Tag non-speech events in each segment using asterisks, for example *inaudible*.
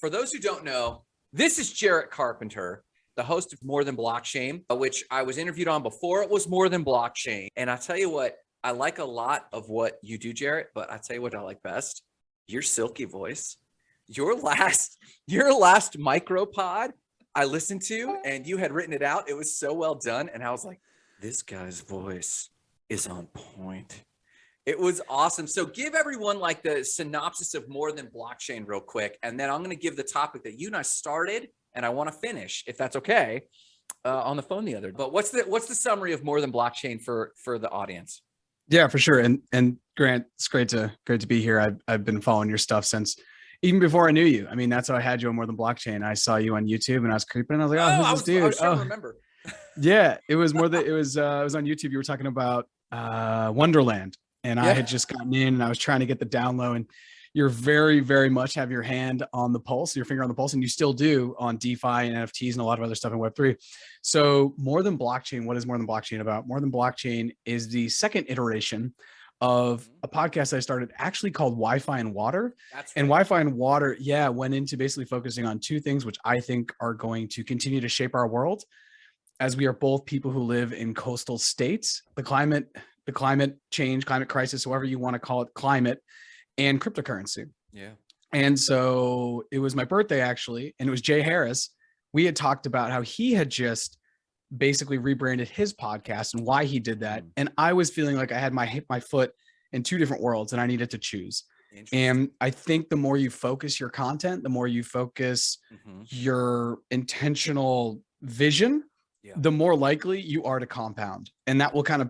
For those who don't know, this is Jarrett Carpenter, the host of More Than Blockchain, which I was interviewed on before it was More Than Blockchain. And I tell you what, I like a lot of what you do, Jarrett, but I tell you what I like best, your silky voice. Your last, *laughs* your last micropod I listened to and you had written it out. It was so well done. And I was like, this guy's voice is on point. It was awesome. So give everyone like the synopsis of more than blockchain real quick. And then I'm going to give the topic that you and I started and I want to finish if that's okay uh, on the phone the other. But what's the, what's the summary of more than blockchain for, for the audience? Yeah, for sure. And, and Grant, it's great to, great to be here. I've, I've been following your stuff since even before I knew you. I mean, that's how I had you on more than blockchain. I saw you on YouTube and I was creeping and I was like, oh, oh who's was, this dude? oh, remember. yeah, it was more that it was, uh, it was on YouTube. You were talking about uh, Wonderland and yeah. I had just gotten in and I was trying to get the down low and you're very, very much have your hand on the pulse, your finger on the pulse, and you still do on DeFi and NFTs and a lot of other stuff in Web3. So more than blockchain, what is more than blockchain about? More than blockchain is the second iteration of mm-hmm. a podcast I started actually called Wi-Fi and Water. Right. And Wi-Fi and Water, yeah, went into basically focusing on two things, which I think are going to continue to shape our world as we are both people who live in coastal states, the climate, the climate change, climate crisis, however you want to call it, climate and cryptocurrency. Yeah. And so it was my birthday actually, and it was Jay Harris. We had talked about how he had just basically rebranded his podcast and why he did that. Mm. And I was feeling like I had my my foot in two different worlds and I needed to choose. And I think the more you focus your content, the more you focus mm -hmm. your intentional vision, yeah. the more likely you are to compound. And that will kind of,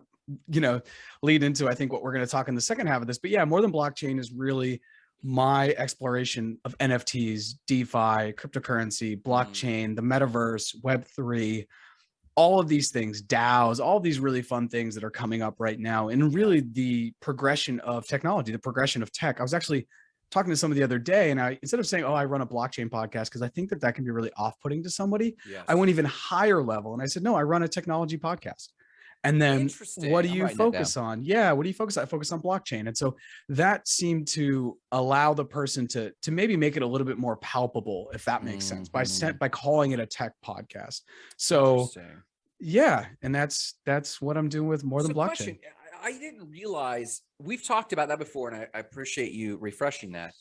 you know, lead into, I think what we're going to talk in the second half of this, but yeah, more than blockchain is really my exploration of NFTs, DeFi, cryptocurrency, mm. blockchain, mm. the metaverse, Web3, all of these things, DAOs, all these really fun things that are coming up right now, and really the progression of technology, the progression of tech. I was actually talking to somebody the other day, and I instead of saying, "Oh, I run a blockchain podcast," because I think that that can be really off-putting to somebody, yes. I went even higher level, and I said, "No, I run a technology podcast." And then what do you focus on? Yeah, what do you focus on? I focus on blockchain. And so that seemed to allow the person to, to maybe make it a little bit more palpable, if that makes mm -hmm. sense, by mm-hmm. by calling it a tech podcast. So yeah, and that's that's what I'm doing with more so than blockchain. Question, I didn't realize we've talked about that before, and I, I appreciate you refreshing that.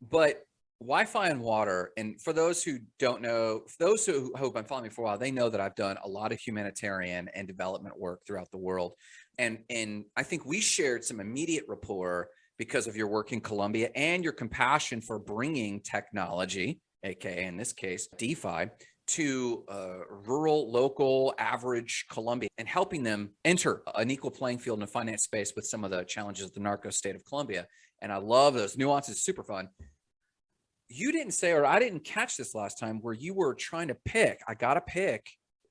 But Wi-Fi and water, and for those who don't know, those who hope I'm following me for a while, they know that I've done a lot of humanitarian and development work throughout the world. And, and I think we shared some immediate rapport because of your work in Colombia and your compassion for bringing technology, AKA in this case, DeFi, to uh, rural, local, average Colombia and helping them enter an equal playing field in the finance space with some of the challenges of the narco state of Colombia. And I love those nuances, super fun. You didn't say, or I didn't catch this last time where you were trying to pick, I got to pick,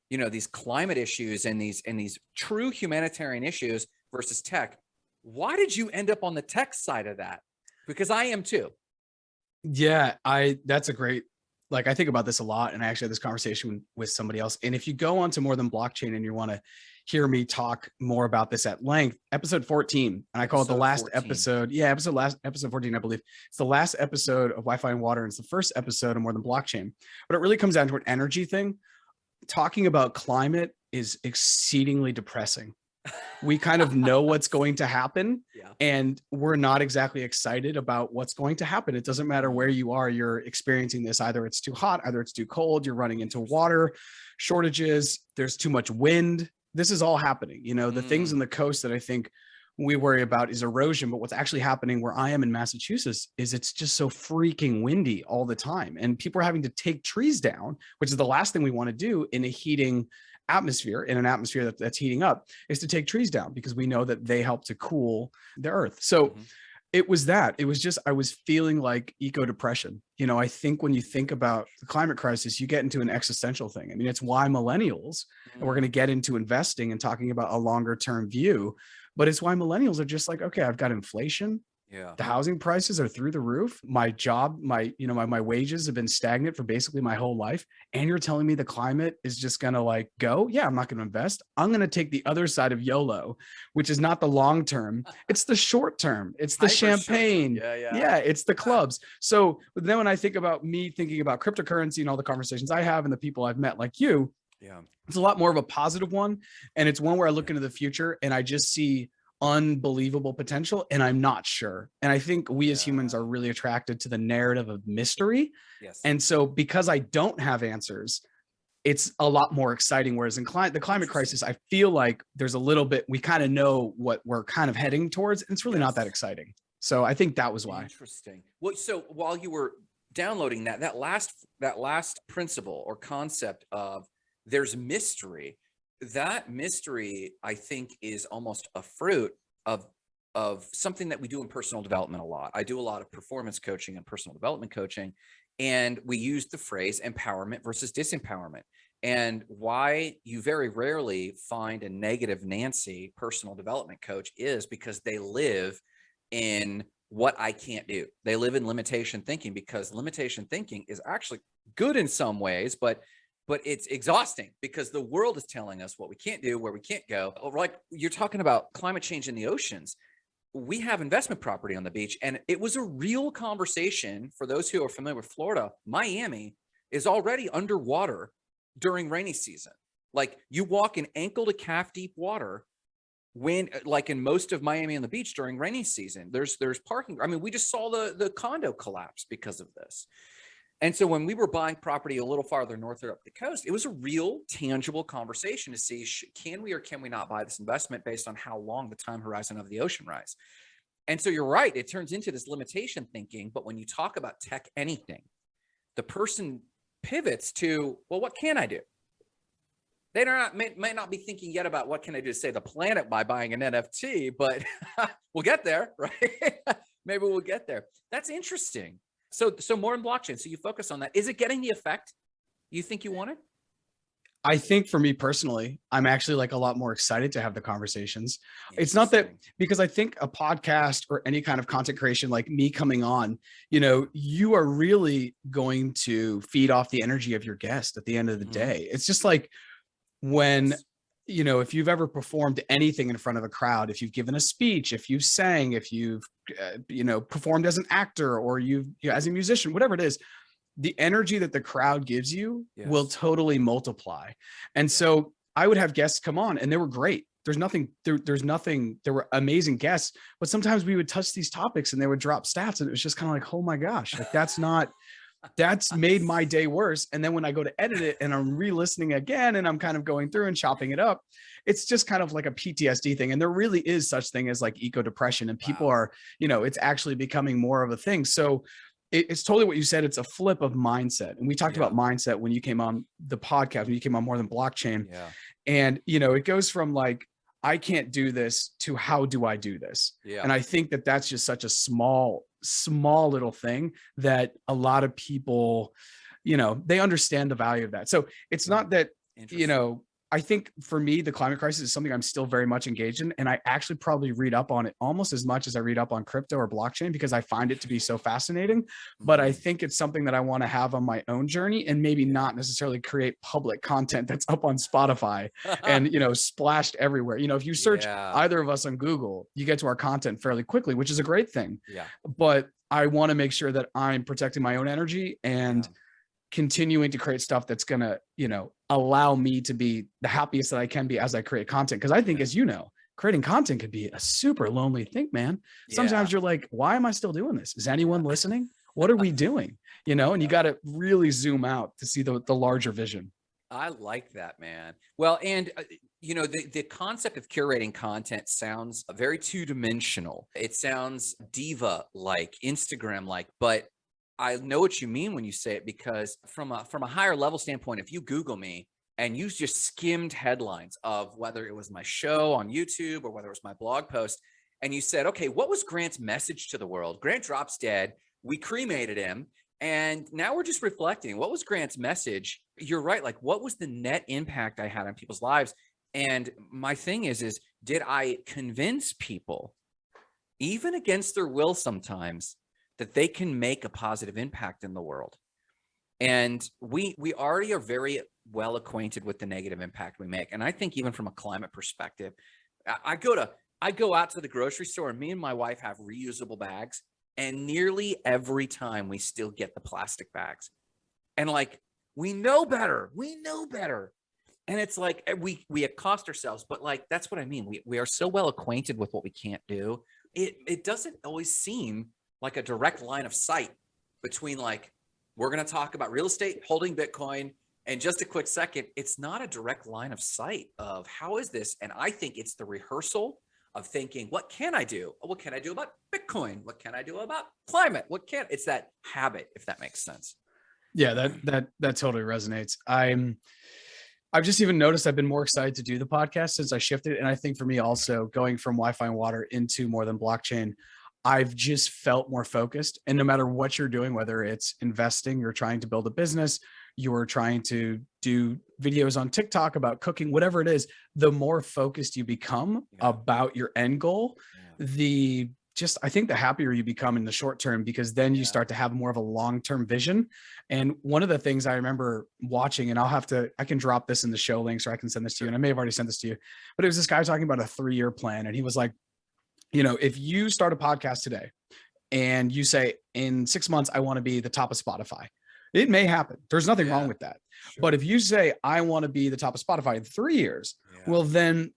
you know, these climate issues and these, and these true humanitarian issues versus tech. Why did you end up on the tech side of that? Because I am too. Yeah, I, that's a great like I think about this a lot and I actually had this conversation with somebody else. And if you go on to more than blockchain and you want to hear me talk more about this at length, episode 14, and I call episode it the last 14. episode. Yeah, episode last episode 14, I believe. It's the last episode of Wi-Fi and water. And it's the first episode of more than blockchain, but it really comes down to an energy thing. Talking about climate is exceedingly depressing we kind of know what's *laughs* going to happen yeah. and we're not exactly excited about what's going to happen. It doesn't matter where you are, you're experiencing this. Either it's too hot, either it's too cold, you're running into water shortages, there's too much wind. This is all happening. You know, the mm. things in the coast that I think we worry about is erosion, but what's actually happening where I am in Massachusetts is it's just so freaking windy all the time. And people are having to take trees down, which is the last thing we want to do in a heating atmosphere in an atmosphere that, that's heating up is to take trees down because we know that they help to cool the earth. So mm -hmm. It was that it was just, I was feeling like eco depression. You know, I think when you think about the climate crisis, you get into an existential thing. I mean, it's why millennials, mm and we're going to get into investing and talking about a longer term view, but it's why millennials are just like, okay, I've got inflation. Yeah. the housing prices are through the roof my job my you know my, my wages have been stagnant for basically my whole life and you're telling me the climate is just gonna like go yeah i'm not gonna invest i'm gonna take the other side of yolo which is not the long term *laughs* it's the short term it's the Hyper short term. champagne Yeah, yeah. yeah it's the clubs so but then when i think about me thinking about cryptocurrency and all the conversations i have and the people i've met like you Yeah. it's a lot more of a positive one and it's one where i look into the future and i just see unbelievable potential and i'm not sure. And i think we as humans are really attracted to the narrative of mystery. Yes. and so because i don't have answers it's a lot more exciting whereas in cli- the climate crisis i feel like there's a little bit we kind of know what we're kind of heading towards and it's really not that exciting. So i think that was why. Interesting. Well, so while you were downloading that, that last that last principle or concept of there's mystery, that mystery I think is almost a fruit of of something that we do in personal development a lot. I do a lot of performance coaching and personal development coaching, and we use the phrase empowerment versus disempowerment. And why you very rarely find a negative Nancy personal development coach is because they live in what I can't do. They live in limitation thinking because limitation thinking is actually good in some ways, but but it's exhausting because the world is telling us what we can't do, where we can't go. Like you're talking about climate change in the oceans. We have investment property on the beach, and it was a real conversation for those who are familiar with Florida. Miami is already underwater during rainy season. Like you walk in ankle to calf deep water when uh, like in most of Miami on the beach during rainy season, there's there's parking. I mean, we just saw the the condo collapse because of this. And so when we were buying property a little farther north or up the coast, it was a real tangible conversation to see can we or can we not buy this investment based on how long the time horizon of the ocean rise. And so you're right, it turns into this limitation thinking, but when you talk about tech anything, the person pivots to, well, what can I do? They not, may, may not be thinking yet about what can I do to save the planet by buying an NFT, but *laughs* we'll get there, *laughs* right? Maybe we'll get there. That's interesting. So, so more in blockchain. So you focus on that. Is it getting the effect you think you wanted? i think for me personally i'm actually like a lot more excited to have the conversations It's not that- because I think a podcast or any kind of content creation like me coming on, you know, you are really going to feed off the energy of your guest at the end of the Mhm. day. It's just like when. You know, if you've ever performed anything in front of a crowd, if you've given a speech, if you've sang, if you've, uh, you know, performed as an actor or you've, you know, as a musician, whatever it is, the energy that the crowd gives you will totally multiply. And Yeah. so I would have guests come on and they were great. There's nothing, there, there's nothing, there were amazing guests, but sometimes we would touch these topics and they would drop stats and it was just kind of like, oh my gosh, like that's not, that's made my *laughs* day worse. And then when I go to edit it and I'm re-listening again and I'm kind of going through and chopping it up, it's just kind of like a PTSD thing. And there really is such thing as like eco depression and people Wow. are, you know, it's actually becoming more of a thing. So it- it's totally what you said. It's a flip of mindset. And we talked Yeah. about mindset when you came on the podcast, when you came on more than blockchain. Yeah. And, you know, it goes from like, I can't do this to how do I do this? Yeah. And I think that that's just such a small, small little thing that a lot of people, you know, they understand the value of that. So it's not that, you know, I think for me, the climate crisis is something I'm still very much engaged in. And I actually probably read up on it almost as much as I read up on crypto or blockchain because I find it to be so fascinating. But I Mhm. think it's something that I want to have on my own journey and maybe not necessarily create public content that's up on Spotify and, you *laughs* know, splashed everywhere. You know, if you search Yeah. either of us on Google, you get to our content fairly quickly, which is a great thing. yeah. But I want to make sure that I'm protecting my own energy and yeah. continuing to create stuff that's going to, you know, allow me to be the happiest that I can be as I create content. Cause I think, Yeah. as you know, creating content could be a super lonely thing, man. Sometimes you're like, why am I still doing this? Is anyone listening? What are we *laughs* doing? You know, and you got to really zoom out to see the, the larger vision. I like that, man. Well, and uh, you know, the the concept of curating content sounds very two dimensional. It sounds diva like, Instagram like, but I know what you mean when you say it because from a from a higher level standpoint, if you Google me and you just skimmed headlines of whether it was my show on YouTube or whether it was my blog post, and you said, okay, what was Grant's message to the world? Grant drops dead. We cremated him. And now we're just reflecting. What was Grant's message? You're right. Like, what was the net impact I had on people's lives? And my thing is, is did I convince people? even against their will sometimes, that they can make a positive impact in the world. And we we already are very well acquainted with the negative impact we make. And I think even from a climate perspective, I, go to I go out to the grocery store and me and my wife have reusable bags and nearly every time we still get the plastic bags. And like we know better. We know better. And it's like eh, we we accost ourselves, but like that's what I mean. We we are so well acquainted with what we can't do. It it doesn't always seem like a direct line of sight between like we're going to talk about real estate, holding Bitcoin, and just a quick second, it's not a direct line of sight of how is this? And I think it's the rehearsal of thinking, what can I do? What can I do about Bitcoin? What can I do about climate? What can it's that habit, if that makes sense. Yeah, that that that totally resonates. I'm I've just even noticed I've been more excited to do the podcast since I shifted. And I think for me also going from Wi-Fi and water into more than blockchain, I've just felt more focused. And no matter what you're doing, whether it's investing, you're trying to build a business, you're trying to do videos on TikTok about cooking, whatever it is, the more focused you become yeah. about your end goal, yeah. the just I think the happier you become in the short term because then you start to have more of a long-term vision. And one of the things I remember watching, and I'll have to I can drop this in the show links or I can send this to you, and I may have already sent this to you, but it was this guy talking about a three-year plan, and he was like, you know, if you start a podcast today and you say in six months I want to be the top of Spotify, it may happen. There's nothing yeah. wrong with that. Sure. But if you say I want to be the top of Spotify in three years, yeah. well then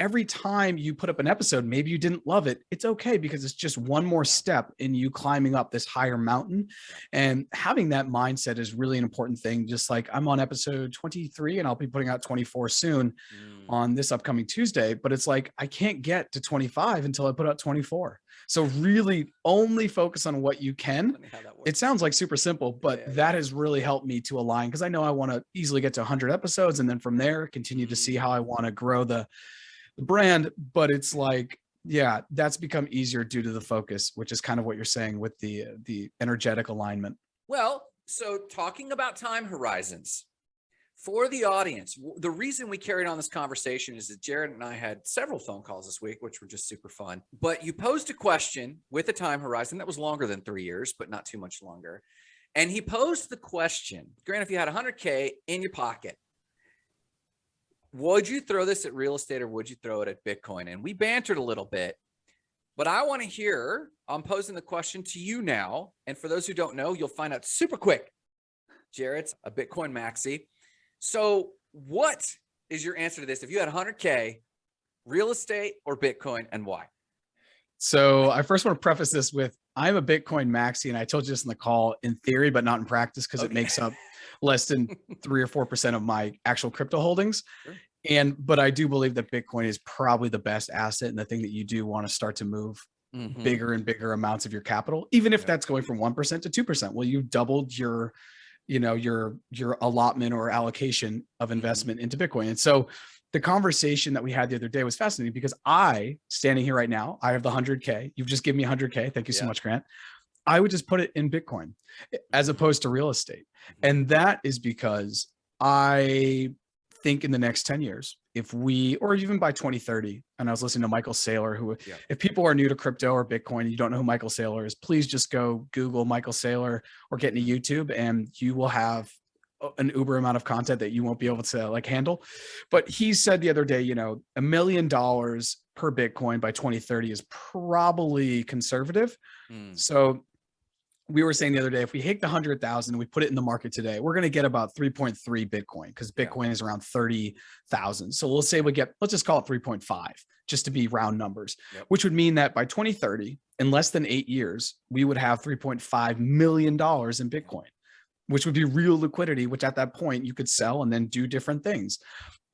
every time you put up an episode, maybe you didn't love it. It's okay because it's just one more step in you climbing up this higher mountain. And having that mindset is really an important thing. Just like I'm on episode 23 and I'll be putting out 24 soon mm. on this upcoming Tuesday, but it's like, I can't get to 25 until I put out 24. So really only focus on what you can. It sounds like super simple, but yeah, that has really helped me to align because I know I want to easily get to 100 episodes and then from there continue to see how I want to grow the the brand, but it's like, yeah, that's become easier due to the focus, which is kind of what you're saying with the the energetic alignment. Well, so talking about time horizons for the audience, the reason we carried on this conversation is that Jared and I had several phone calls this week, which were just super fun. But you posed a question with a time horizon that was longer than three years, but not too much longer. And he posed the question, Grant, if you had 100K in your pocket, would you throw this at real estate or would you throw it at Bitcoin? And we bantered a little bit, but I want to hear, I'm posing the question to you now. And for those who don't know, you'll find out super quick. Jared's a Bitcoin maxi. So what is your answer to this? If you had 100K, real estate or Bitcoin and why? So I first want to preface this with I'm a Bitcoin maxi, and I told you this in the call in theory, but not in practice because okay. it makes up less than three or four percent of my actual crypto holdings. Sure. And but I do believe that Bitcoin is probably the best asset and the thing that you do want to start to move mm -hmm. bigger and bigger amounts of your capital, even if yeah. that's going from one percent to two percent. Well, you doubled your, you know, your your allotment or allocation of mm-hmm. investment mm -hmm. into Bitcoin. And so the conversation that we had the other day was fascinating because I, standing here right now, I have the 100K. You've just given me 100K. Thank you yeah. so much, Grant. I would just put it in Bitcoin as opposed to real estate. Mm-hmm. And that is because I think in the next 10 years, if we, or even by 2030, and I was listening to Michael Saylor, who, yeah. if people are new to crypto or Bitcoin, you don't know who Michael Saylor is, please just go Google Michael Saylor or get into YouTube and you will have an uber amount of content that you won't be able to like handle. But he said the other day, you know, a million dollars per Bitcoin by 2030 is probably conservative. Mm. So we were saying the other day, if we hit the hundred thousand, we put it in the market today, we're going to get about 3.3 Bitcoin because Bitcoin yeah. is around 30,000. So let's say we get, let's just call it 3.5 just to be round numbers, yep. which would mean that by 2030, in less than eight years, we would have 3.5 million dollars in Bitcoin, which would be real liquidity, which at that point you could sell and then do different things.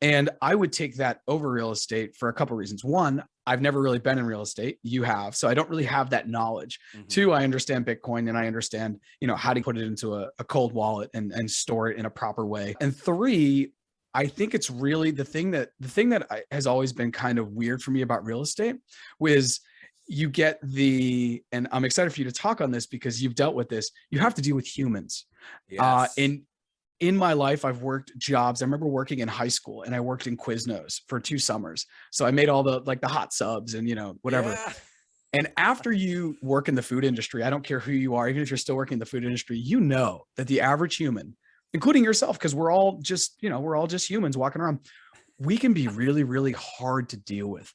And I would take that over real estate for a couple of reasons. One, I've never really been in real estate. You have, so I don't really have that knowledge. Mm -hmm. Two, I understand Bitcoin and I understand, you know, how to put it into a, a cold wallet and, and store it in a proper way. And three, I think it's really the thing that the thing that I, has always been kind of weird for me about real estate was you get the, and I'm excited for you to talk on this because you've dealt with this. You have to deal with humans. Uh, yes. Uh, and in my life, I've worked jobs. I remember working in high school and I worked in Quiznos for two summers. So I made all the like the hot subs and you know, whatever. Yeah. And after you work in the food industry, I don't care who you are, even if you're still working in the food industry, you know that the average human, including yourself, because we're all just, you know, we're all just humans walking around, we can be really, really hard to deal with.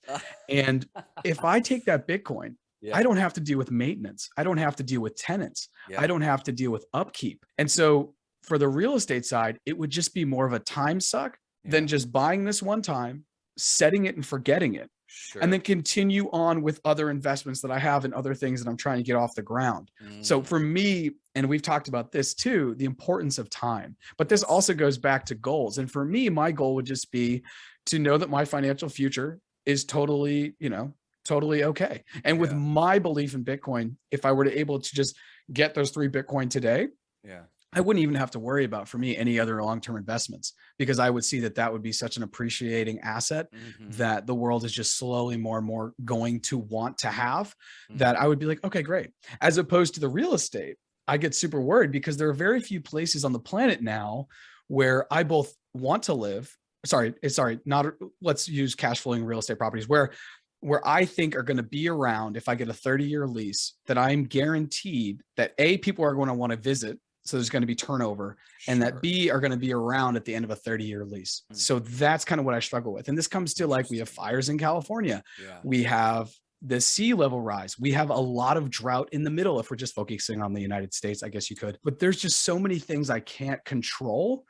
And if I *laughs* take that Bitcoin, Yeah. I don't have to deal with maintenance. I don't have to deal with tenants. Yeah. I don't have to deal with upkeep. And so for the real estate side, it would just be more of a time suck than just buying this one time, setting it and forgetting it, Sure. and then continue on with other investments that I have and other things that I'm trying to get off the ground. So Mm, for me, and we've talked about this too, the importance of time, but this also goes back to goals. And for me, my goal would just be to know that my financial future is totally, you know, totally okay. And with Yeah. my belief in Bitcoin, if I were to able to just get those three Bitcoin today, yeah. I wouldn't even have to worry about for me any other long-term investments because I would see that that would be such an appreciating asset Mhm, that the world is just slowly more and more going to want to have that mhm. I would be like, okay, great. As opposed to the real estate, I get super worried because there are very few places on the planet now where I both want to live. Sorry, eh, sorry, not let's use cash flowing real estate properties where where I think are going to be around if I get a 30 year lease that I'm guaranteed that A, people are going to want to visit. So there's going to be turnover and that B are going to be around at the end of a 30 year lease. Mm. So that's kind of what I struggle with. And this comes to like we have fires in California Yeah. we have the sea level rise. We have a lot of drought in the middle. If we're just focusing on the United States, I guess you could, but there's just so many things I can't control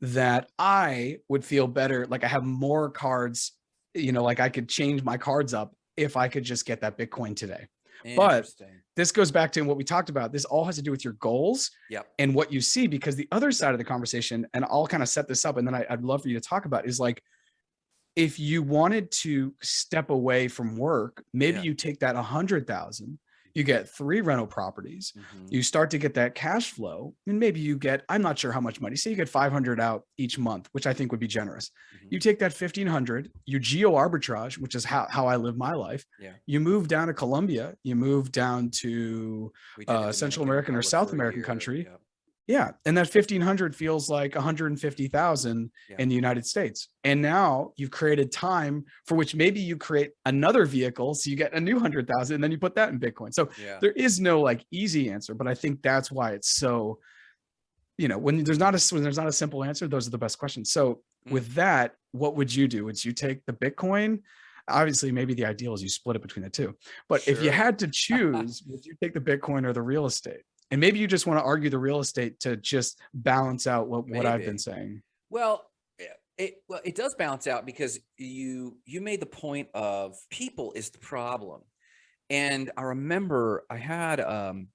that I would feel better. Like I have more cards, you know, like I could change my cards up if I could just get that Bitcoin today. But- This goes back to what we talked about. This all has to do with your goals Yep. and what you see, because the other side of the conversation, and I'll kind of set this up and then I, I'd love for you to talk about is like, if you wanted to step away from work, maybe Yeah. you take that a hundred thousand, you get three rental properties, Mhm. you start to get that cash flow, and maybe you get, I'm not sure how much money, say you get 500 out each month, which I think would be generous. Mhm. You take that 1500, you geo arbitrage, which is how, how I live my life. Yeah. You move down to Colombia, you move down to, uh, Central American or South American country. yep. Yeah. And that 1500 feels like 150,000 Yeah. in the United States. And now you've created time for which maybe you create another vehicle. So you get a new 100,000 and then you put that in Bitcoin. So Yeah. there is no like easy answer, but I think that's why it's so, you know, when there's not a, when there's not a simple answer, those are the best questions. So Mm. with that, what would you do? Would you take the Bitcoin? Obviously, maybe the ideal is you split it between the two. But if you had to *laughs* choose, would you take the Bitcoin or the real estate? And maybe you just want to argue the real estate to just balance out what, what I've been saying. Well, eh, it well it does balance out because you you made the point of people is the problem, and I remember I had um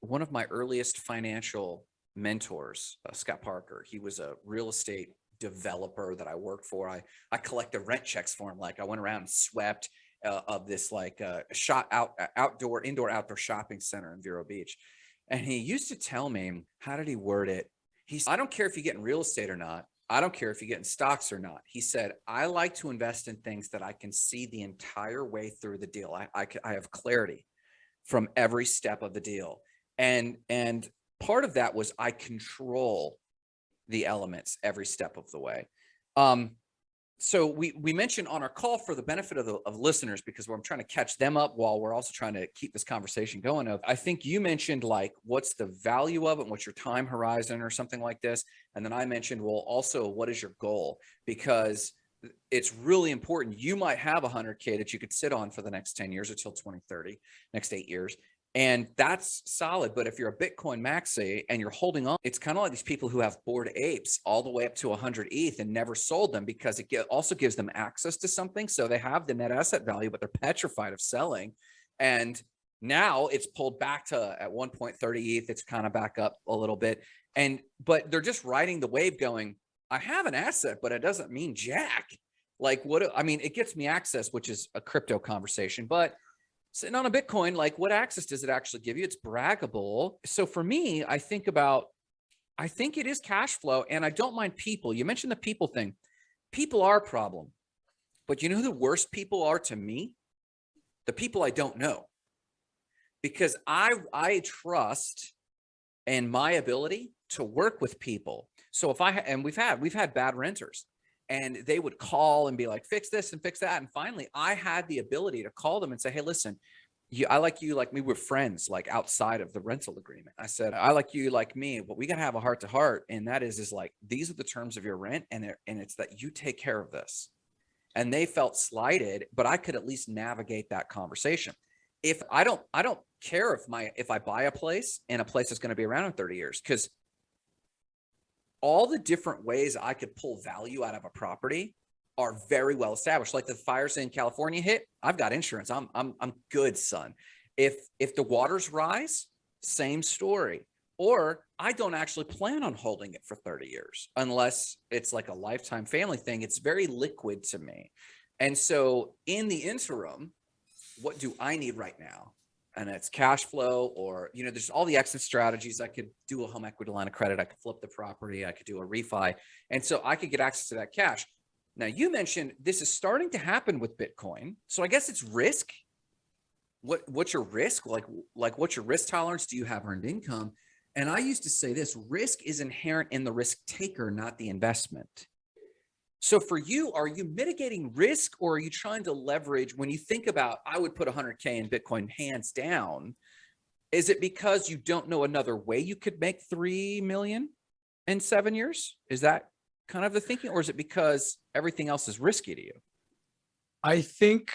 one of my earliest financial mentors, uh, Scott Parker. He was a real estate developer that I worked for. I I collected rent checks for him. Like I went around and swept uh, of this like uh, shot out uh, outdoor indoor outdoor shopping center in Vero Beach, and he used to tell me how did he word it? He's I don't care if you get in real estate or not. I don't care if you get in stocks or not. He said, I like to invest in things that I can see the entire way through the deal. I, I have clarity from every step of the deal. And, and part of that was I control the elements every step of the way. Um, so we, we mentioned on our call for the benefit of the of listeners, because I'm trying to catch them up while we're also trying to keep this conversation going of, I think you mentioned like, what's the value of it? and What's your time horizon or something like this? And then I mentioned, well, also what is your goal? Because it's really important. You might have a hundred K that you could sit on for the next 10 years until 2030, next eight years. And that's solid. But if you're a Bitcoin maxi and you're holding on, it's kind of like these people who have bored apes all the way up to 100 ETH and never sold them because it also gives them access to something. So they have the net asset value, but they're petrified of selling. And now it's pulled back to at 1.30 ETH. It's kind of back up a little bit. And, but they're just riding the wave going, I have an asset, but it doesn't mean jack. Like what, I mean, it gets me access, which is a crypto conversation, but sitting on a Bitcoin, like what access does it actually give you? It's braggable. So for me, I think about, I think it is cash flow and I don't mind people. You mentioned the people thing. People are a problem, but you know who the worst people are to me? The people I don't know. Because I, I trust in my ability to work with people. So if I, and we've had, we've had bad renters and they would call and be like, fix this and fix that. And finally I had the ability to call them and say, Hey, listen, you, I like you like me. We're friends, like outside of the rental agreement. I said, I like you like me, but we got to have a heart to heart. And that is, is like, these are the terms of your rent. And, and it's that you take care of this. And they felt slighted, but I could at least navigate that conversation. If I don't, I don't care if my, if I buy a place and a place is going to be around in 30 years, because all the different ways I could pull value out of a property are very well established. Like the fires in California hit, I've got insurance. I'm I'm I'm good, son. If if the waters rise, same story. Or I don't actually plan on holding it for 30 years unless it's like a lifetime family thing. It's very liquid to me. And so in the interim, what do I need right now? And it's cash flow or, you know, there's all the exit strategies. I could do a home equity line of credit. I could flip the property. I could do a refi. And so I could get access to that cash. Now you mentioned this is starting to happen with Bitcoin. So I guess it's risk. What what's your risk? Like like what's your risk tolerance? Do you have earned income? And I used to say this risk is inherent in the risk taker, not the investment. So for you, are you mitigating risk or are you trying to leverage when you think about I would put 100K in Bitcoin hands down? Is it because you don't know another way you could make 3 million in seven years? Is that kind of the thinking or is it because everything else is risky to you? I think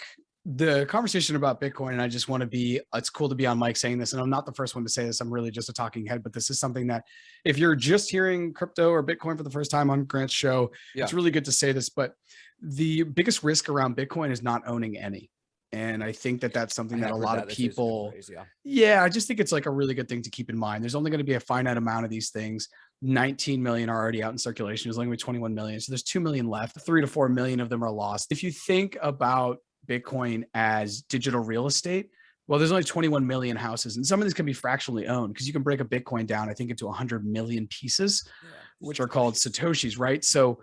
the conversation about Bitcoin, and I just want to be, it's cool to be on mic saying this, and I'm not the first one to say this. I'm really just a talking head, but this is something that if you're just hearing crypto or Bitcoin for the first time on Grant's show, Yeah. it's really good to say this, but the biggest risk around Bitcoin is not owning any. And I think that that's something I that a lot that. of This is a good people, yeah. yeah, I just think it's like a really good thing to keep in mind. There's only going to be a finite amount of these things. 19 million are already out in circulation. There's only gonna be 21 million. So there's 2 million left. Three to 4 million of them are lost. If you think about Bitcoin as digital real estate, well, there's only 21 million houses and some of these can be fractionally owned because you can break a Bitcoin down, I think into 100 million pieces, Yeah. which are called Satoshis, right? So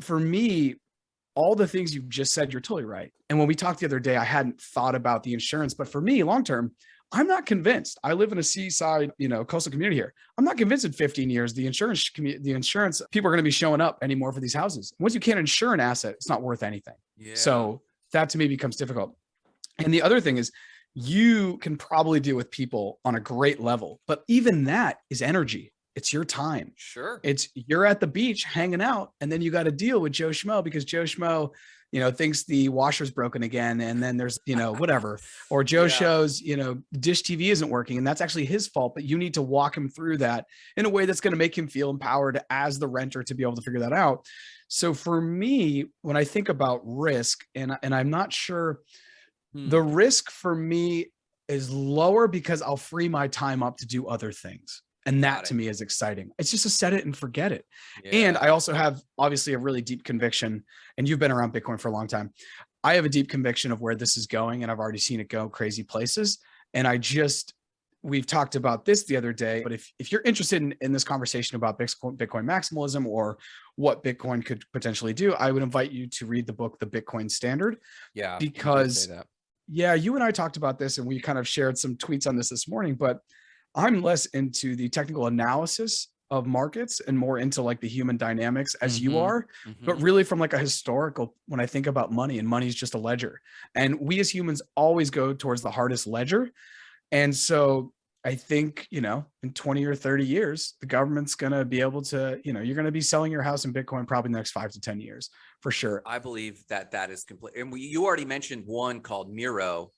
for me, all the things you've just said, you're totally right. And when we talked the other day, I hadn't thought about the insurance, but for me, long term, I'm not convinced. I live in a seaside, you know, coastal community here. I'm not convinced in 15 years the insurance the insurance people are going to be showing up anymore for these houses. Once you can't insure an asset, it's not worth anything. Yeah. So that to me becomes difficult. And the other thing is you can probably deal with people on a great level, but even that is energy. It's your time. sure. It's you're at the beach hanging out, and then you got to deal with Joe Schmo because Joe Schmo, you know, thinks the washer's broken again, and then there's you know whatever, or *laughs* Joe Yeah. shows you know dish TV isn't working, and that's actually his fault. But you need to walk him through that in a way that's going to make him feel empowered as the renter to be able to figure that out. So for me, when I think about risk, and and I'm not sure Hmm. the risk for me is lower because I'll free my time up to do other things. And that to me is exciting. It's just to set it and forget it. And I also have obviously a really deep conviction, and you've been around Bitcoin for a long time. I have a deep conviction of where this is going, and I've already seen it go crazy places. And I just, we've talked about this the other day, but if, if you're interested in, in this conversation about Bitcoin, Bitcoin maximalism or what Bitcoin could potentially do, I would invite you to read the book, The Bitcoin Standard. yeah. you did say because. Yeah, you and I talked about this and we kind of shared some tweets on this this morning, but I'm less into the technical analysis of markets and more into like the human dynamics as you Mhm. are, but Mhm. really from like a historical when I think about money and money is just a ledger. And we as humans always go towards the hardest ledger. And so I think, you know, in 20 or 30 years, the government's going to be able to, you know, you're going to be selling your house in Bitcoin probably in the next five to 10 years for sure. I believe that that is complete. And we, you already mentioned one called Miro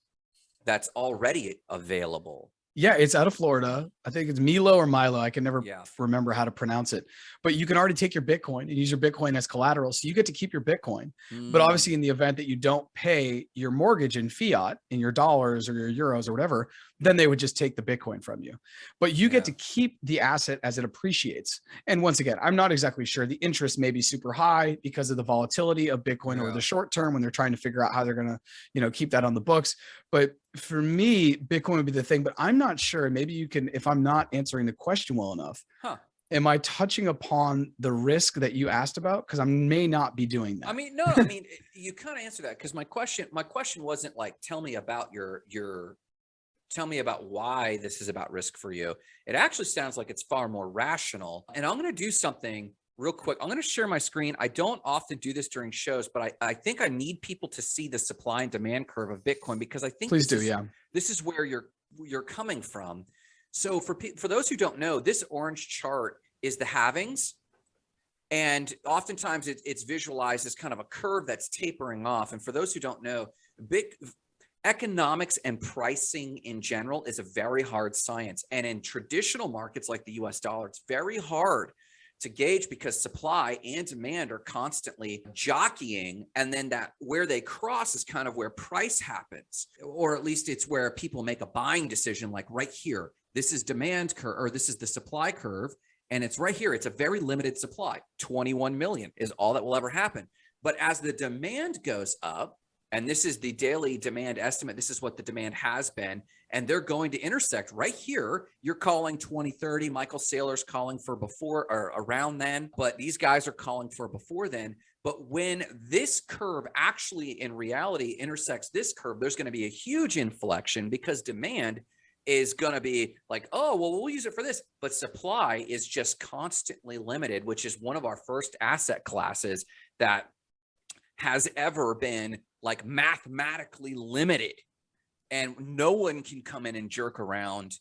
that's already available. Yeah, it's out of Florida. I think it's Milo or Milo. I can never Yeah. remember how to pronounce it. But you can already take your Bitcoin and use your Bitcoin as collateral. So you get to keep your Bitcoin. But Mm, obviously, in the event that you don't pay your mortgage in fiat, in your dollars or your euros or whatever, then they would just take the Bitcoin from you. But you get to keep the asset as it appreciates. And once again, I'm not exactly sure. The interest may be super high because of the volatility of Bitcoin over Yeah. the short term when they're trying to figure out how they're going to, you know, keep that on the books. But for me, Bitcoin would be the thing. But I'm not sure. Maybe you can, if I'm not answering the question well enough, Huh. am I touching upon the risk that you asked about? Because I may not be doing that. I mean, no, I mean, *laughs* you kind of answer that because my question, my question wasn't like, tell me about your, your, tell me about why this is about risk for you. It actually sounds like it's far more rational. And I'm going to do something real quick. I'm going to share my screen. I don't often do this during shows, but I, I think I need people to see the supply and demand curve of Bitcoin because I think Please this do. is Yeah. this is where you're you're coming from. So for for those who don't know, this orange chart is the halvings. And oftentimes it, it's visualized as kind of a curve that's tapering off. And for those who don't know, big economics and pricing in general is a very hard science. And in traditional markets like the US dollar, it's very hard to gauge because supply and demand are constantly jockeying. And then that where they cross is kind of where price happens or at least it's where people make a buying decision like right here this is demand curve or this is the supply curve and it's right here it's a very limited supply. 21 million is all that will ever happen. But as the demand goes up and this is the daily demand estimate. This is what the demand has been. And they're going to intersect right here. You're calling 2030. Michael Saylor's calling for before or around then, but these guys are calling for before then. But when this curve actually in reality intersects this curve, there's going to be a huge inflection because demand is going to be like, oh, well, we'll use it for this. But supply is just constantly limited, which is one of our first asset classes that has ever been like mathematically limited and no one can come in and jerk around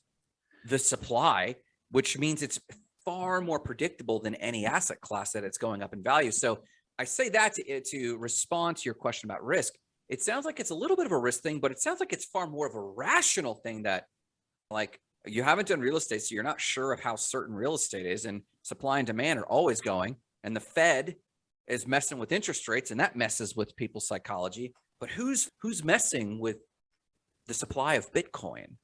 the supply, which means it's far more predictable than any asset class that it's going up in value. So I say that to, eh, to respond to your question about risk. It sounds like it's a little bit of a risk thing, but it sounds like it's far more of a rational thing that like you haven't done real estate, so you're not sure of how certain real estate is and supply and demand are always going. And the Fed is messing with interest rates and that messes with people's psychology. But who's who's messing with the supply of Bitcoin?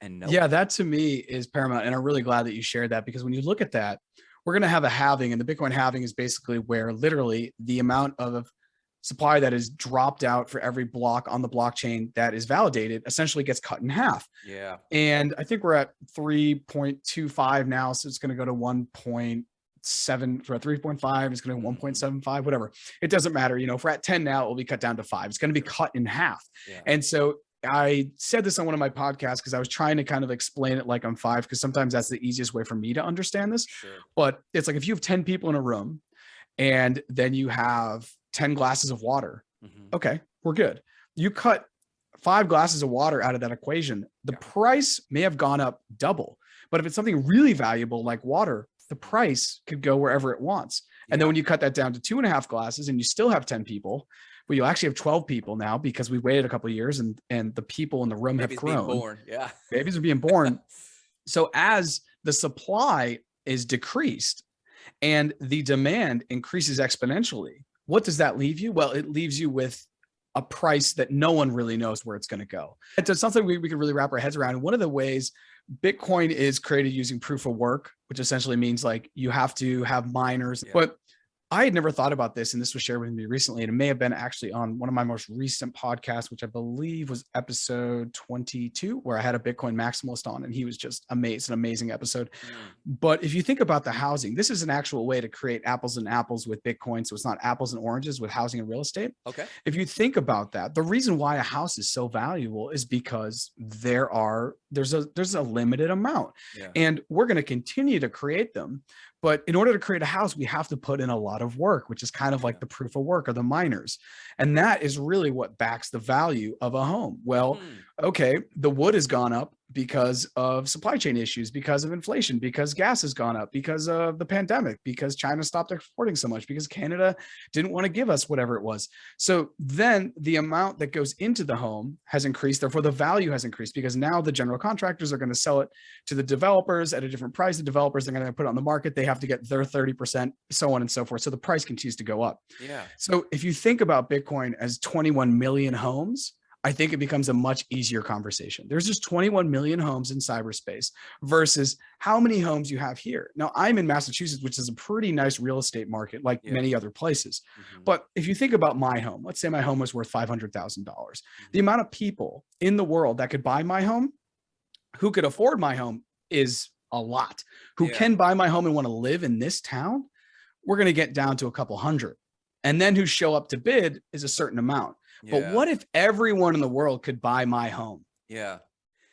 And no Yeah, that to me is paramount. And I'm really glad that you shared that because when you look at that, we're going to have a halving and the Bitcoin halving is basically where literally the amount of supply that is dropped out for every block on the blockchain that is validated essentially gets cut in half. Yeah. And I think we're at 3.25 now. So it's going to go to 1.7 for a 3.5. It's going to 1.75, whatever. It doesn't matter. You know, if we're at 10 now, it will be cut down to five. It's going to be cut in half. Yeah. And so I said this on one of my podcasts because I was trying to kind of explain it like I'm five, because sometimes that's the easiest way for me to understand this. Sure. But it's like if you have 10 people in a room and then you have 10 glasses of water, Mhm. okay, we're good. You cut five glasses of water out of that equation, the Yeah. price may have gone up double. But if it's something really valuable like water, the price could go wherever it wants. And then when you cut that down to two and a half glasses and you still have 10 people, but you actually have 12 people now because we waited a couple of years and and the people in the room Babies have being grown. born. Yeah. *laughs* Babies are being born. *laughs* so as the supply is decreased and the demand increases exponentially, what does that leave you? Well, it leaves you with a price that no one really knows where it's going to go. It's something we, we can really wrap our heads around. And one of the ways Bitcoin is created using proof of work, which essentially means like you have to have miners, Yeah. but I had never thought about this, and this was shared with me recently, and it may have been actually on one of my most recent podcasts, which I believe was episode 22, where I had a Bitcoin maximalist on, and he was just amazed, an amazing episode. Mm. But if you think about the housing, this is an actual way to create apples and apples with Bitcoin. So it's not apples and oranges with housing and real estate. Okay. If you think about that, the reason why a house is so valuable is because there are there's a there's a limited amount Yeah. and we're going to continue to create them but in order to create a house we have to put in a lot of work which is kind of like the proof of work or the miners. And that is really what backs the value of a home. Well Hmm. okay the wood has gone up because of supply chain issues because of inflation because gas has gone up because of the pandemic because china stopped exporting so much because canada didn't want to give us whatever it was. So then the amount that goes into the home has increased therefore the value has increased because now the general contractors are going to sell it to the developers at a different price. The developers are going to put it on the market. They have to get their 30% so on and so forth. So the price continues to go up. Yeah. so if you think about Bitcoin as 21 million homes, I think it becomes a much easier conversation. There's just 21 million homes in cyberspace versus how many homes you have here. Now I'm in Massachusetts, which is a pretty nice real estate market like Yeah. many other places. Mhm. But if you think about my home, let's say my home was worth $500,000. The Mm-hmm. amount of people in the world that could buy my home, who could afford my home is a lot. Who Yeah. can buy my home and want to live in this town, we're going to get down to a couple hundred. And then who show up to bid is a certain amount. But what if everyone in the world could buy my home? Yeah.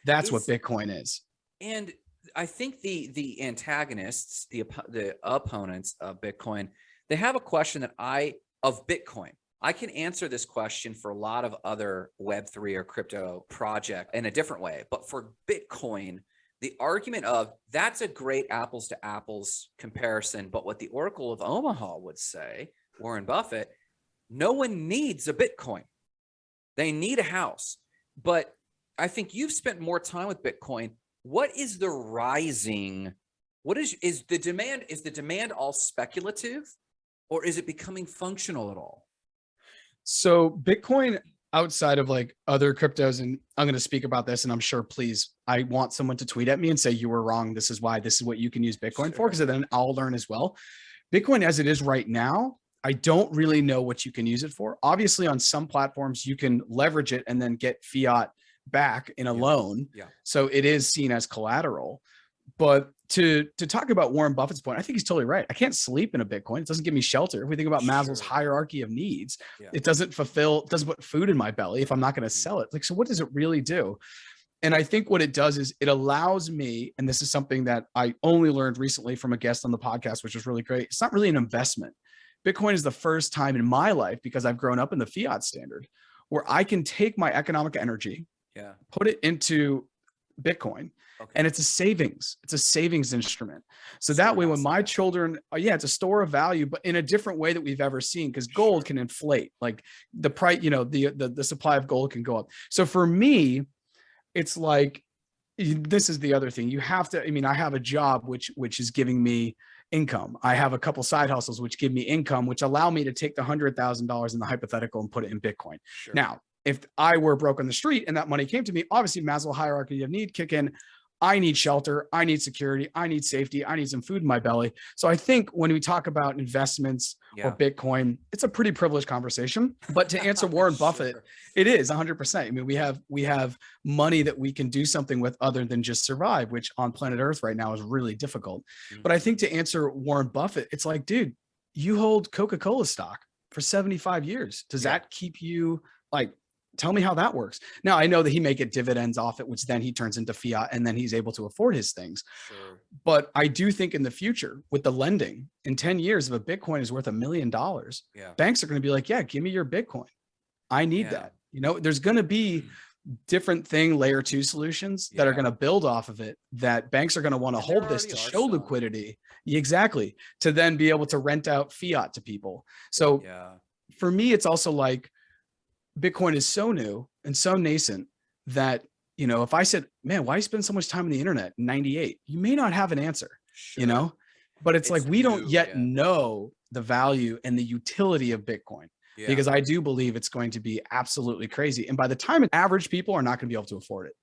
That's what Bitcoin is. And I think the the antagonists, the the opponents of Bitcoin, they have a question that I of Bitcoin. I can answer this question for a lot of other Web3 or crypto project in a different way. But for Bitcoin, the argument of that's a great apples to apples comparison. But what the Oracle of Omaha would say, Warren Buffett, no one needs a Bitcoin. They need a house. But I think you've spent more time with Bitcoin. What is the rising? What is is the demand? Is the demand all speculative or is it becoming functional at all? So Bitcoin outside of like other cryptos, and I'm going to speak about this, and I'm sure, please, I want someone to tweet at me and say you were wrong. This is why. This is what you can use Bitcoin for, because then I'll learn as well. Bitcoin, as it is right now, I don't really know what you can use it for. Obviously, on some platforms, you can leverage it and then get fiat back in a Yeah. loan. Yeah. So it is seen as collateral. But to to talk about Warren Buffett's point, I think he's totally right. I can't sleep in a Bitcoin. It doesn't give me shelter. If we think about Maslow's hierarchy of needs, Yeah. it doesn't fulfill, doesn't put food in my belly if I'm not going to Mhm. sell it. Like, so what does it really do? And I think what it does is it allows me, and this is something that I only learned recently from a guest on the podcast, which was really great. It's not really an investment. Bitcoin is the first time in my life, because I've grown up in the fiat standard, where I can take my economic energy, Yeah. put it into Bitcoin, Okay. and it's a savings. It's a savings instrument. So that way, when my children, uh, yeah, it's a store of value, but in a different way that we've ever seen, because gold can inflate. Like the price, you know, the, the the supply of gold can go up. So for me, it's like this is the other thing. You have to. I mean, I have a job which which is giving me income. I have a couple side hustles which give me income, which allow me to take the hundred thousand dollars in the hypothetical and put it in Bitcoin. Sure. Now, if I were broke on the street and that money came to me, obviously Maslow hierarchy of need kick in. I need shelter. I need security. I need safety. I need some food in my belly. So I think when we talk about investments yeah. or Bitcoin, it's a pretty privileged conversation. But to answer *laughs* Warren Buffett, Sure. it is 100%. I mean, we have we have money that we can do something with other than just survive, which on planet Earth right now is really difficult. But I think mm-hmm. to answer Warren Buffett, it's like, dude, you hold Coca-Cola stock for 75 years. Does Yeah. that keep you like tell me how that works? Now I know that he may get dividends off it, which then he turns into fiat and then he's able to afford his things. Sure. But I do think in the future with the lending in 10 years, if a Bitcoin is worth a million dollars, Yeah. banks are going to be like, yeah, give me your Bitcoin. I need Yeah. that. You know, there's going to be *clears throat* different thing layer two solutions that are going to build off of it that banks are going to want to hold this to show some. liquidity. Exactly. To then be able to rent out fiat to people. So Yeah. for me, it's also like Bitcoin is so new and so nascent that, you know, if I said, man, why you spend so much time on the internet in 98, you may not have an answer Sure. you know but it's, like It's we don't yet yeah. know the value and the utility of bitcoin Yeah. because i do believe it's going to be absolutely crazy and by the time average people are not going to be able to afford it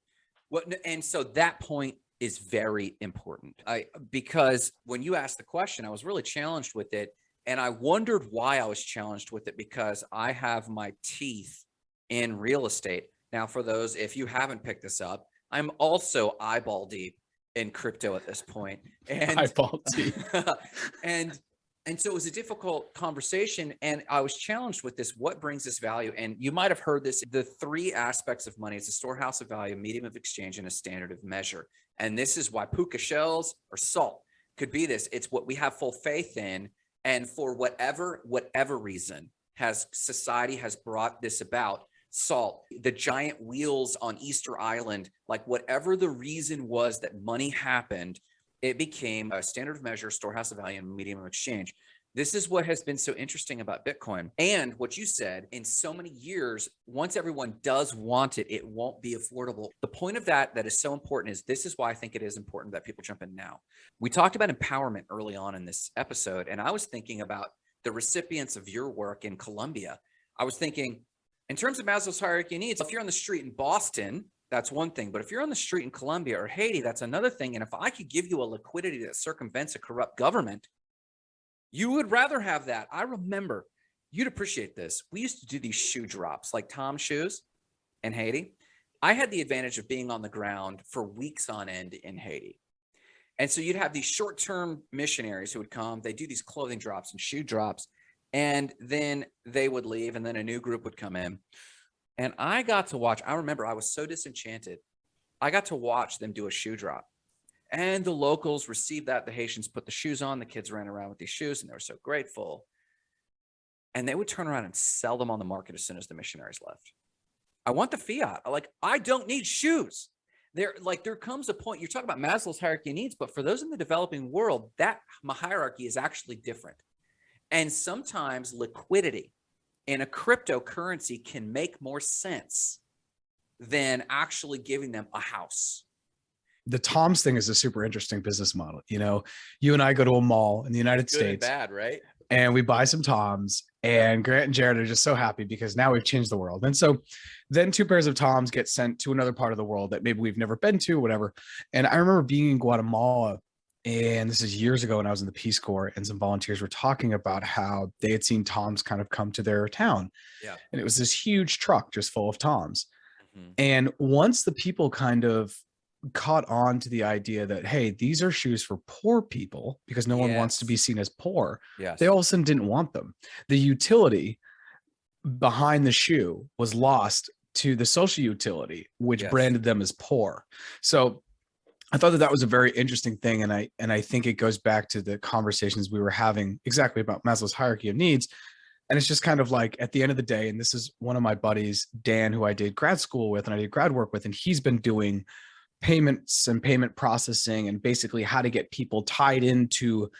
Well, and so that point is very important. I because when you asked the question, I was really challenged with it, and I wondered why I was challenged with it because I have my teeth in real estate. Now, for those if you haven't picked this up, I'm also eyeball deep in crypto at this point, *laughs* and eyeball teeth *laughs* and and so it was a difficult conversation and i was challenged with this what brings this value? And you might have heard this the three aspects of money is a storehouse of value medium of exchange and a standard of measure. And this is why puka shells or salt could be this it's what we have full faith in and for whatever whatever reason has society has brought this about salt the giant wheels on easter island like whatever the reason was that money happened it became a standard of measure, storehouse of value, and medium of exchange. This is what has been so interesting about Bitcoin. And what you said, in so many years, once everyone does want it, it won't be affordable. The point of that that is so important is this is why I think it is important that people jump in now. We talked about empowerment early on in this episode, and I was thinking about the recipients of your work in Colombia. I was thinking, in terms of Maslow's hierarchy of needs, if you're on the street in Boston, that's one thing. But if you're on the street in Colombia or Haiti, that's another thing. And if I could give you a liquidity that circumvents a corrupt government, you would rather have that. I remember you'd appreciate this. We used to do these shoe drops like Tom shoes in Haiti. I had the advantage of being on the ground for weeks on end in Haiti. And so you'd have these short term missionaries who would come, they do these clothing drops and shoe drops, and then they would leave, and then a new group would come in. And I got to watch, I remember I was so disenchanted. I got to watch them do a shoe drop. And the locals received that. The Haitians put the shoes on. The kids ran around with these shoes and they were so grateful. and they would turn around and sell them on the market as soon as the missionaries left. I want the fiat. Like, I don't need shoes. There, like, there comes a point, you're talking about Maslow's hierarchy of needs, but for those in the developing world, that hierarchy is actually different. And sometimes liquidity in a cryptocurrency can make more sense than actually giving them a house. The Toms thing is a super interesting business model. You know, you and I go to a mall in the United Good and States bad, right? and we buy some Toms and Grant and Jared are just so happy because now we've changed the world. And so then two pairs of Toms get sent to another part of the world that maybe we've never been to, whatever. And I remember being in Guatemala and this is years ago when I was in the Peace Corps and some volunteers were talking about how they had seen Toms kind of come to their town. Yeah. And it was this huge truck just full of Toms. Mhm. And once the people kind of caught on to the idea that, hey, these are shoes for poor people because no one wants to be seen as poor, Yes. they all of a sudden didn't want them. The utility behind the shoe was lost to the social utility, which Yes. branded them as poor. So I thought that that was a very interesting thing, and I and I think it goes back to the conversations we were having exactly about Maslow's hierarchy of needs. And it's just kind of like at the end of the day, and this is one of my buddies, Dan, who I did grad school with and I did grad work with, and he's been doing payments and payment processing and basically how to get people tied into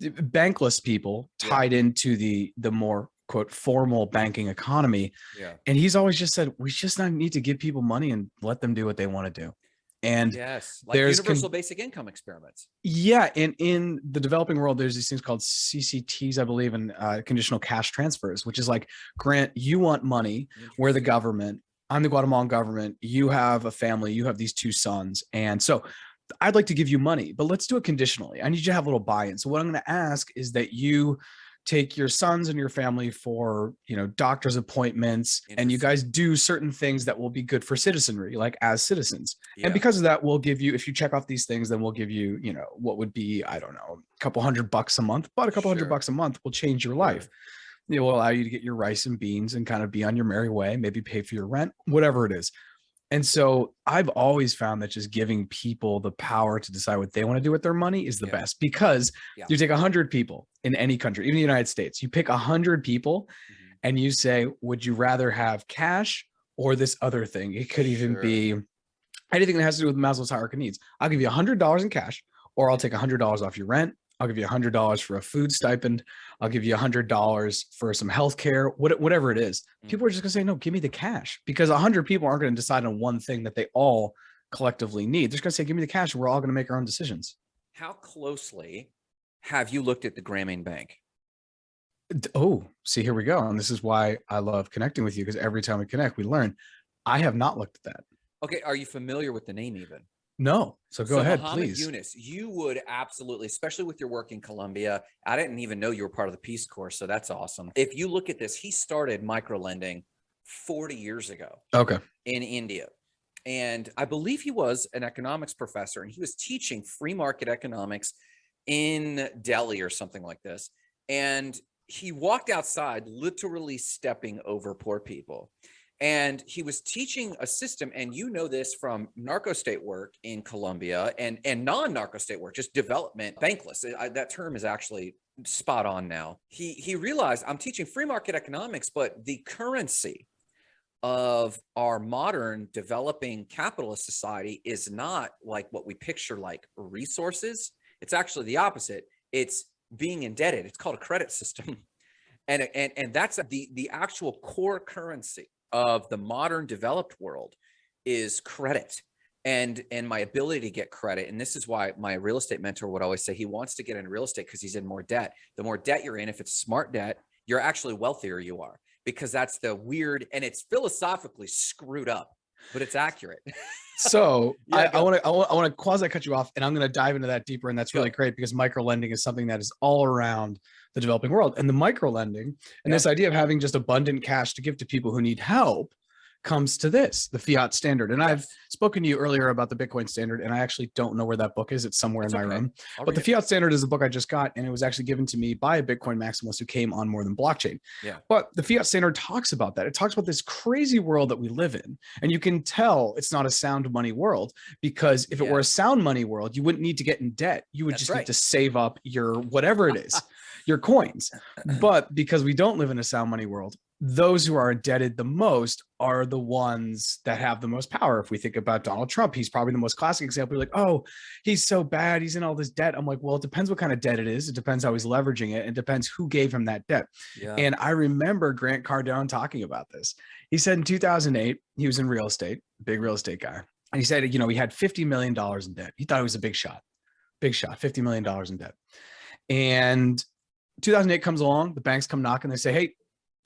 bankless people Yeah. tied into the the more quote formal banking economy Yeah. and he's always just said we just not need to give people money and let them do what they want to do and Yes. Like there's universal basic income experiments. yeah, and in the developing world, there's these things called CCTs, I believe, and uh, conditional cash transfers, which is like, Grant, you want money, we're the government, I'm the Guatemalan government, you have a family, you have these two sons, and so I'd like to give you money, but let's do it conditionally. I need you to have a little buy-in. So what I'm going to ask is that you take your sons and your family for you know doctor's appointments and you guys do certain things that will be good for citizenry like as citizens Yeah. and because of that we'll give you if you check off these things then we'll give you you know what would be i don't know a couple hundred bucks a month but a couple Sure. hundred bucks a month will change your life it will allow you to get your rice and beans and kind of be on your merry way maybe pay for your rent whatever it is and so i've always found that just giving people the power to decide what they want to do with their money is the Yeah. best because Yeah. you take a 100 people in any country even the united states you pick a 100 people Mhm. and you say, would you rather have cash or this other thing? It could even Sure. be anything that has to do with Maslow's hierarchy of needs. I'll give you a $100 in cash, or I'll take a $100 off your rent. I'll give you a $100 for a food stipend. I'll give you a $100 for some health care, what, whatever it is. Mm. People are just going to say, no, give me the cash because a 100 people aren't going to decide on one thing that they all collectively need. They're just going to say, give me the cash. We're all going to make our own decisions. How closely have you looked at the Grameen Bank? Oh, see, here we go. And this is why I love connecting with you because every time we connect, we learn. I have not looked at that. Okay, are you familiar with the name even? No. So go So ahead, Muhammad please. Yunus, you would absolutely, especially with your work in Colombia. I didn't even know you were part of the Peace Corps, so that's awesome. If you look at this, he started micro lending 40 years ago Okay. in India. And I believe he was an economics professor and he was teaching free market economics in Delhi or something like this. And he walked outside, literally stepping over poor people. And he was teaching a system, and you know this from narco state work in Colombia and, and non narco state work, just development, bankless. I- that term is actually spot on now. He, he realized I'm teaching free market economics, but the currency of our modern developing capitalist society is not like what we picture like resources. It's actually the opposite. It's being indebted. It's called a credit system. *laughs* And, and, and that's the, the actual core currency of the modern developed world is credit and and my ability to get credit. And this is why my real estate mentor would always say he wants to get in real estate because he's in more debt. The more debt you're in if it's smart debt you're actually wealthier you are because that's the weird and it's philosophically screwed up but it's accurate *laughs* So Yeah, I, I want to I want, I want to quasi cut you off, and I'm going to dive into that deeper, and that's Go. really great because micro lending is something that is all around the developing world, and the micro lending and Yeah. this idea of having just abundant cash to give to people who need help comes to this the fiat standard. And I've spoken to you earlier about the Bitcoin standard, and I actually don't know where that book is. It's somewhere It's in my okay. room. I'll But the read it. Fiat Standard is a book I just got, and it was actually given to me by a Bitcoin maximalist who came on more than blockchain. Yeah. But the Fiat Standard talks about that. It talks about this crazy world that we live in, and you can tell it's not a sound money world because if it were a sound money world, you wouldn't need to get in debt. You would That's just right. need to save up your whatever it is. *laughs* your coins. *clears throat* But because we don't live in a sound money world, those who are indebted the most are the ones that have the most power. If we think about Donald Trump, he's probably the most classic example. You're like, oh, he's so bad. He's in all this debt. I'm like, well, it depends what kind of debt it is. It depends how he's leveraging it. It depends who gave him that debt. Yeah. And I remember Grant Cardone talking about this. He said in 2008, he was in real estate, big real estate guy. And he said, you know, he had $50 million in debt. He thought it was a big shot, big shot, $50 million in debt. And 2008 comes along, the banks come knocking, and they say, hey,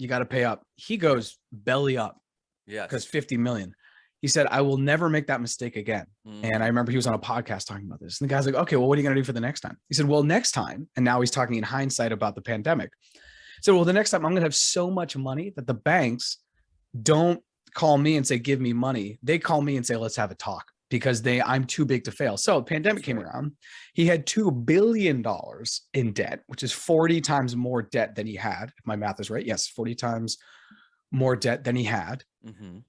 you got to pay up. He goes belly up yeah. because 50 million. He said, I will never make that mistake again. Mm. And I remember he was on a podcast talking about this. And the guy's like, okay, well, what are you going to do for the next time? He said, well, next time. And now he's talking in hindsight about the pandemic. So, well, the next time I'm going to have so much money that the banks don't call me and say, give me money. They call me and say, let's have a talk because they I'm too big to fail. So pandemic That's came around. He had two billion dollars in debt, which is 40 times more debt than he had. If my math is right. Yes, 40 times more debt than he had. Mhm.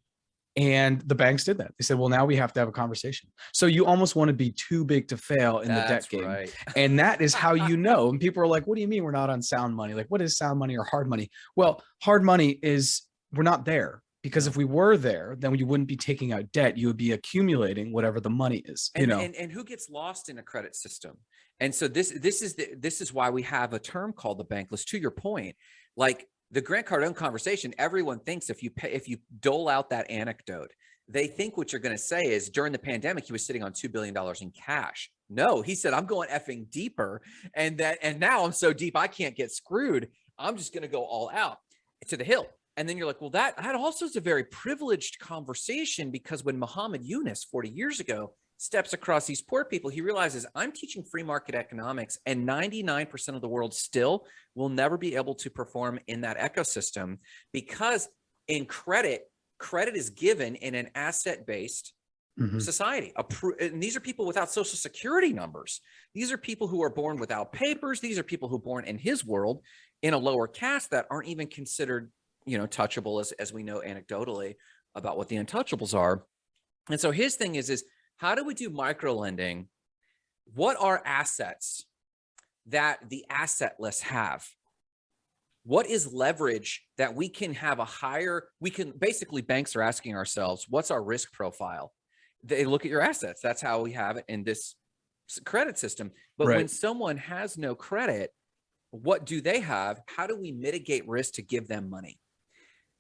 And the banks did that. They said, well, now we have to have a conversation. So you almost want to be too big to fail in the debt game. right. And that is how you *laughs* know. And people are like, what do you mean we're not on sound money? Like, what is sound money or hard money? Well, hard money is we're not there because if we were there, then you wouldn't be taking out debt. You would be accumulating whatever the money is, you and, know? and and who gets lost in a credit system and so this this is the this is why we have a term called the bankless to your point like the grant cardone conversation everyone thinks if you pay if you dole out that anecdote they think what you're going to say is during the pandemic he was sitting on $2 billion in cash no he said i'm going effing deeper and that and now i'm so deep i can't get screwed i'm just going to go all out to the hill and then you're like, well, that that also is a very privileged conversation because when Muhammad Yunus 40 years ago steps across these poor people, he realizes I'm teaching free market economics and 99% of the world still will never be able to perform in that ecosystem because in credit, credit is given in an asset-based Mhm. society. And these are people without social security numbers. These are people who are born without papers. These are people who are born in his world in a lower caste that aren't even considered, you know, touchable as, as we know anecdotally about what the untouchables are. And so his thing is, is how do we do micro lending? What are assets that the assetless have? What is leverage that we can have a higher, we can basically banks are asking ourselves, what's our risk profile? They look at your assets. That's how we have it in this credit system. But when someone has no credit, what do they have? How do we mitigate risk to give them money?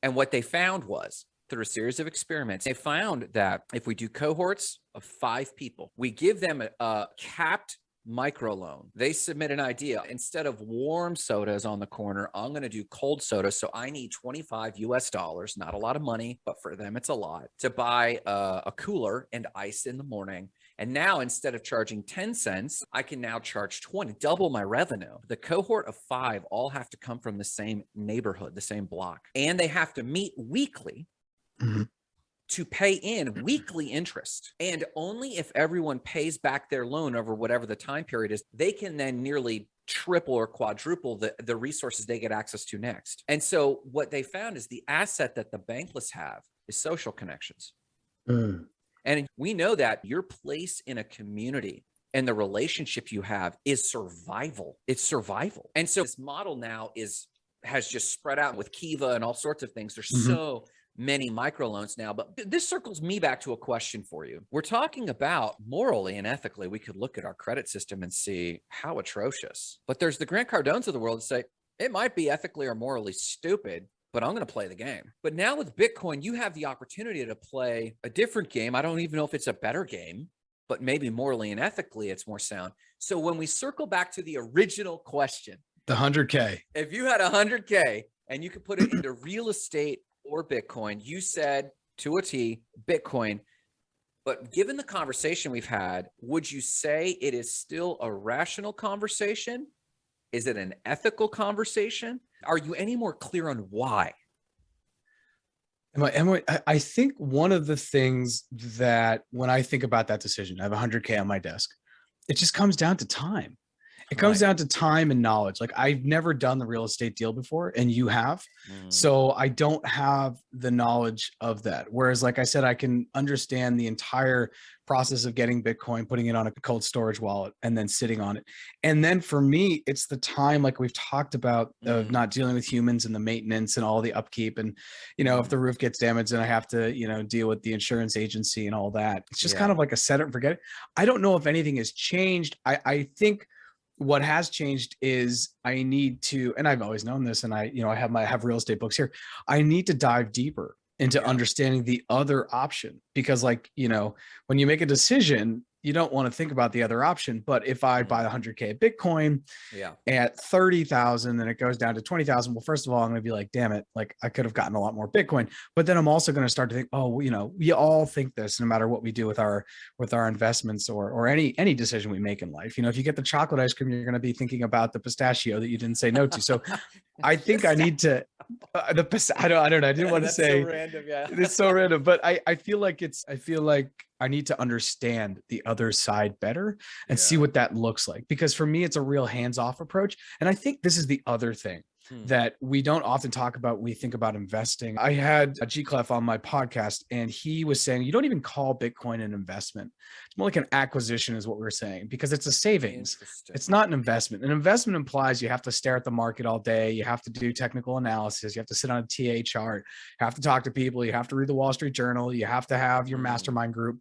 And what they found was through a series of experiments, they found that if we do cohorts of five people, we give them a, a capped microloan. They submit an idea. Instead of warm sodas on the corner, I'm going to do cold soda. So I need 25 US dollars, not a lot of money, but for them, it's a lot to buy a, a cooler and ice in the morning. And now instead of charging 10 cents, I can now charge 20, double my revenue. The cohort of five all have to come from the same neighborhood, the same block, and they have to meet weekly Mhm. to pay in weekly interest. And only if everyone pays back their loan over whatever the time period is, they can then nearly triple or quadruple the, the resources they get access to next. And so what they found is the asset that the bankless have is social connections. Mm. And we know that your place in a community and the relationship you have is survival. It's survival. And so this model now is has just spread out with Kiva and all sorts of things. There's Mhm. so many microloans now, but this circles me back to a question for you. We're talking about morally and ethically, we could look at our credit system and see how atrocious. But there's the Grant Cardones of the world that say it might be ethically or morally stupid, but I'm going to play the game. But now with Bitcoin, you have the opportunity to play a different game. I don't even know if it's a better game, but maybe morally and ethically it's more sound. So when we circle back to the original question, The 100K. if you had 100K and you could put it into real estate or Bitcoin, you said to a T, Bitcoin. But given the conversation we've had, would you say it is still a rational conversation? Is it an ethical conversation? Are you any more clear on why? Am I, am I, I- I think one of the things that when I think about that decision, I have 100K on my desk, it just comes down to time. It comes Right. down to time and knowledge. Like I've never done the real estate deal before and you have. Mm, So I don't have the knowledge of that. Whereas, like I said, I can understand the entire process of getting Bitcoin, putting it on a cold storage wallet, and then sitting on it. And then for me, it's the time, like we've talked about, of Mm. not dealing with humans and the maintenance and all the upkeep. And, you know, if Mm. the roof gets damaged and I have to, you know, deal with the insurance agency and all that, it's just kind of like a set it and forget it. I don't know if anything has changed. I, I think what has changed is I need to, and I've always known this, and I, you know, I have my I have real estate books here. I need to dive deeper into Yeah. understanding the other option because, like, you know, when you make a decision, you don't want to think about the other option. But if I Mhm. buy 100k Bitcoin Yeah. at 30,000 and it goes down to 20,000, well, first of all, I'm going to be like, damn it, like I could have gotten a lot more Bitcoin. But then I'm also going to start to think, oh, you know, we all think this no matter what we do with our with our investments or or any any decision we make in life. You know, if you get the chocolate ice cream, you're going to be thinking about the pistachio that you didn't say no to. So *laughs* I think I need to uh, the I don't I don't know. I didn't *laughs* want to say so random. Yeah. it's so random, but I I feel like it's I feel like I need to understand the other side better and see what that looks like because for me it's a real hands-off approach and I think this is the other thing Hmm. that we don't often talk about when we think about investing. I had a G Clef on my podcast and he was saying you don't even call Bitcoin an investment. It's more like an acquisition is what we are saying because it's a savings. It's not an investment. An investment implies you have to stare at the market all day. You have to do technical analysis. You have to sit on a TA chart. You have to talk to people. You have to read the Wall Street Journal. You have to have your Mm. mastermind group.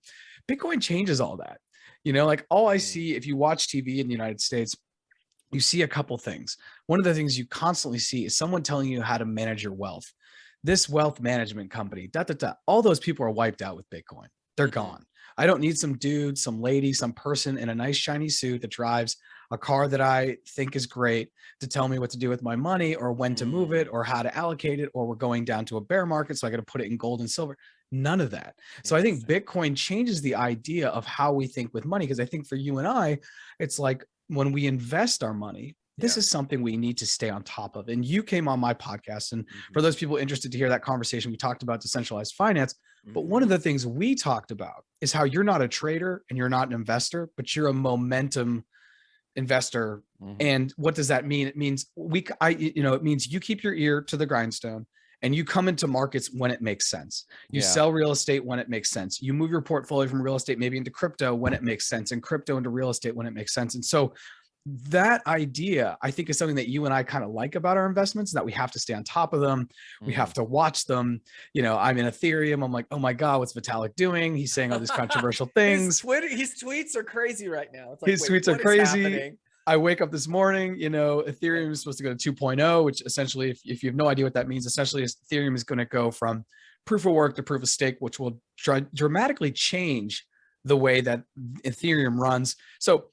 Bitcoin changes all that. You know, like all I Mm. see if you watch TV in the United States, you see a couple things. One of the things you constantly see is someone telling you how to manage your wealth. This wealth management company, da, da, da, all those people are wiped out with Bitcoin. They're Mhm. gone. I don't need some dude, some lady, some person in a nice shiny suit that drives a car that I think is great to tell me what to do with my money or when to move it Mm. or how to allocate it or we're going down to a bear market so I got to put it in gold and silver. None of that. So I think Bitcoin changes the idea of how we think with money because I think for you and I, it's like when we invest our money, this Yeah. is something we need to stay on top of. And you came on my podcast, and Mhm. for those people interested to hear that conversation, we talked about decentralized finance. But one of Mhm. the things we talked about is how you're not a trader and you're not an investor, but you're a momentum investor Mhm. and what does that mean? It means we, I, you know, it means you keep your ear to the grindstone and you come into markets when it makes sense. You Yeah. sell real estate when it makes sense. You move your portfolio from real estate maybe into crypto when it makes sense and crypto into real estate when it makes sense. And so that idea, I think is something that you and I kind of like about our investments that we have to stay on top of them. We have mm-hmm. to watch them. You know, I'm in Ethereum. I'm like, oh my God, what's Vitalik doing? He's saying all these *laughs* controversial His things. Twitter, his tweets are crazy right now. It's like, His tweets are crazy. I wake up this morning, you know, Ethereum is supposed to go to 2.0, which essentially, if, if you have no idea what that means, essentially is Ethereum is going to go from proof of work to proof of stake, which will dra- dramatically change the way that Ethereum runs. So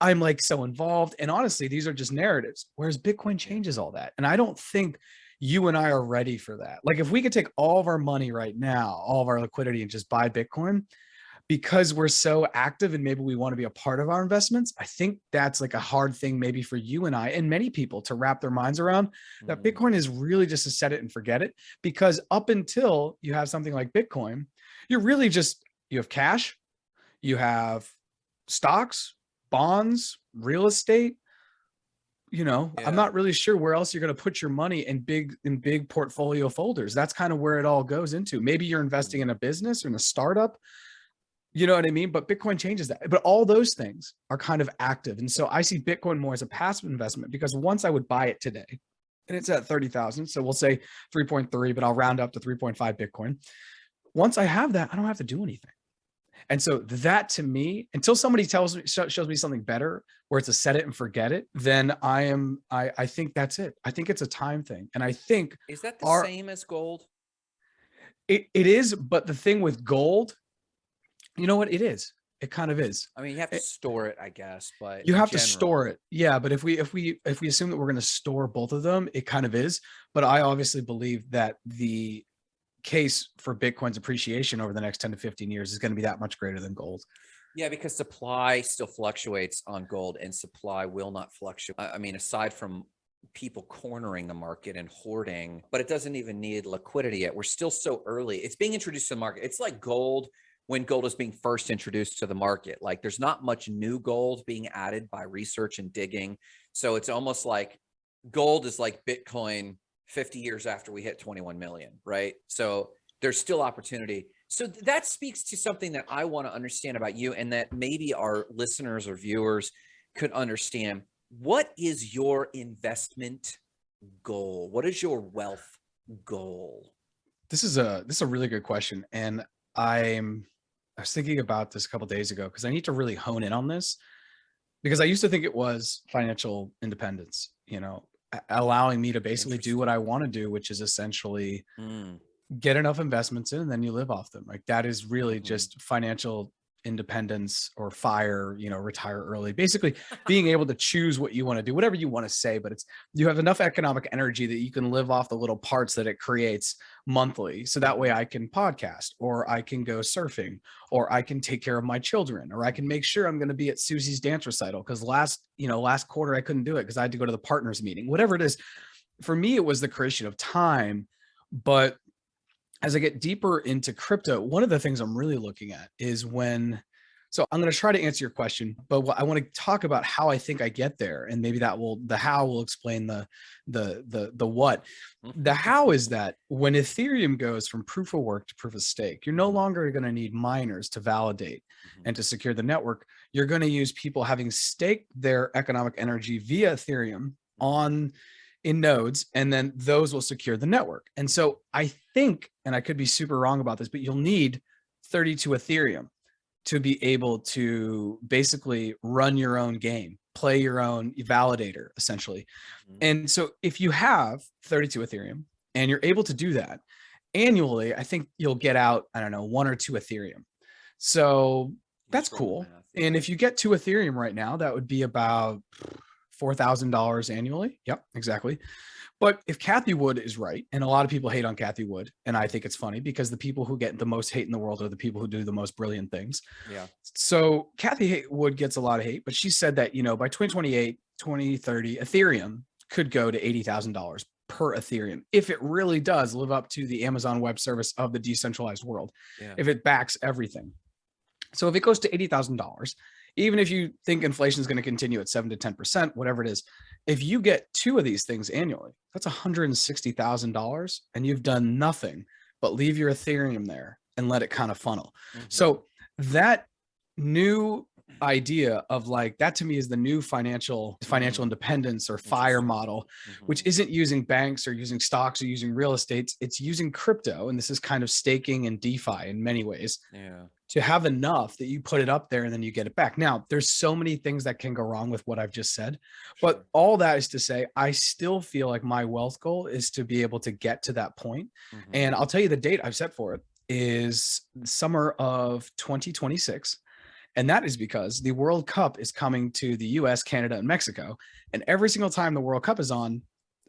I'm like so involved. And honestly, these are just narratives, whereas Bitcoin changes all that. And I don't think you and I are ready for that. Like if we could take all of our money right now, all of our liquidity and just buy Bitcoin, because we're so active and maybe we want to be a part of our investments, I think that's like a hard thing maybe for you and I and many people to wrap their minds around that Mhm. Bitcoin is really just to set it and forget it. Because up until you have something like Bitcoin, you're really just, you have cash, you have stocks, bonds, real estate. You know, Yeah. I'm not really sure where else you're going to put your money in big in big portfolio folders. That's kind of where it all goes into. Maybe you're investing in a business or in a startup. You know what I mean? But Bitcoin changes that. But all those things are kind of active. And so I see Bitcoin more as a passive investment because once I would buy it today, and it's at 30,000. So we'll say 3.3, but I'll round up to 3.5 Bitcoin. Once I have that, I don't have to do anything. And so that to me, until somebody tells me, sho- shows me something better where it's a set it and forget it, then I am, I, I think that's it. I think it's a time thing. And I think Is that the Are- same as gold? it, it is, but the thing with gold, you know what it is? It kind of is. I mean, you have to it- store it, I guess, but you have to store it yeah but if we if we if we assume that we're going to store both of them it kind of is but i obviously believe that the case for bitcoin's appreciation over the next 10 to 15 years is going to be that much greater than gold Yeah, because supply still fluctuates on gold and supply will not fluctuate. I mean, aside from people cornering the market and hoarding, but it doesn't even need liquidity yet. We're still so early. It's being introduced to the market. It's like gold when gold is being first introduced to the market. Like there's not much new gold being added by research and digging. So it's almost like gold is like Bitcoin 50 years after we hit 21 million, right? So there's still opportunity. So th- that speaks to something that I want to understand about you and that maybe our listeners or viewers could understand. What is your investment goal? What is your wealth goal? This is a this is a really good question, and I'm I was thinking about this a couple days ago because I need to really hone in on this because I used to think it was financial independence. You know, allowing me to basically do what I want to do, which is essentially Mm, get enough investments in and then you live off them. Like that is really Mhm. just financial independence or fire, you know, retire early. Basically being *laughs* able to choose what you want to do, whatever you want to say, but it's you have enough economic energy that you can live off the little parts that it creates monthly. So that way I can podcast or I can go surfing or I can take care of my children or I can make sure I'm going to be at Susie's dance recital because last, you know, last quarter I couldn't do it because I had to go to the partners meeting. Whatever it is, for me it was the creation of time, but as I get deeper into crypto, one of the things I'm really looking at is when, so I'm going to try to answer your question, but what I want to talk about how I think I get there. And maybe that will, the how will explain the, the, the, the what. The how is that when Ethereum goes from proof of work to proof of stake, you're no longer going to need miners to validate Mhm. and to secure the network. You're going to use people having staked their economic energy via Ethereum on in nodes and then those will secure the network. And so I think, and I could be super wrong about this, but you'll need 32 Ethereum to be able to basically run your own game, play your own validator essentially. Mhm. And so if you have 32 Ethereum and you're able to do that annually, I think you'll get out, I don't know, one or two Ethereum. So that's Just doing the cool. and if you get two Ethereum right now, that would be about $4,000 annually. Yep, exactly. But if Cathie Wood is right, and a lot of people hate on Cathie Wood, and I think it's funny because the people who get the most hate in the world are the people who do the most brilliant things. yeah. So Cathie Wood gets a lot of hate, but she said that, you know, by 2028, 2030, Ethereum could go to $80,000 per Ethereum if it really does live up to the Amazon Web Service of the decentralized world, Yeah. if it backs everything. So if it goes to $80,000, even if you think inflation is going to continue at 7 to 10%, whatever it is, if you get two of these things annually, that's $160,000 and you've done nothing but leave your Ethereum there and let it kind of funnel. Mhm. So that new idea of like that to me is the new financial financial Mm. independence or fire model which Mhm. isn't using banks or using stocks or using real estate it's using crypto and this is kind of staking and defi in many ways yeah. To have enough that you put it up there and then you get it back now there's so many things that can go wrong with what i've just said but all that is to say i still feel like my wealth goal is to be able to get to that point Mhm. and I'll tell you the date I've set for it is summer of 2026. And that is because the World Cup is coming to the US, Canada, and Mexico. And every single time the World Cup is on,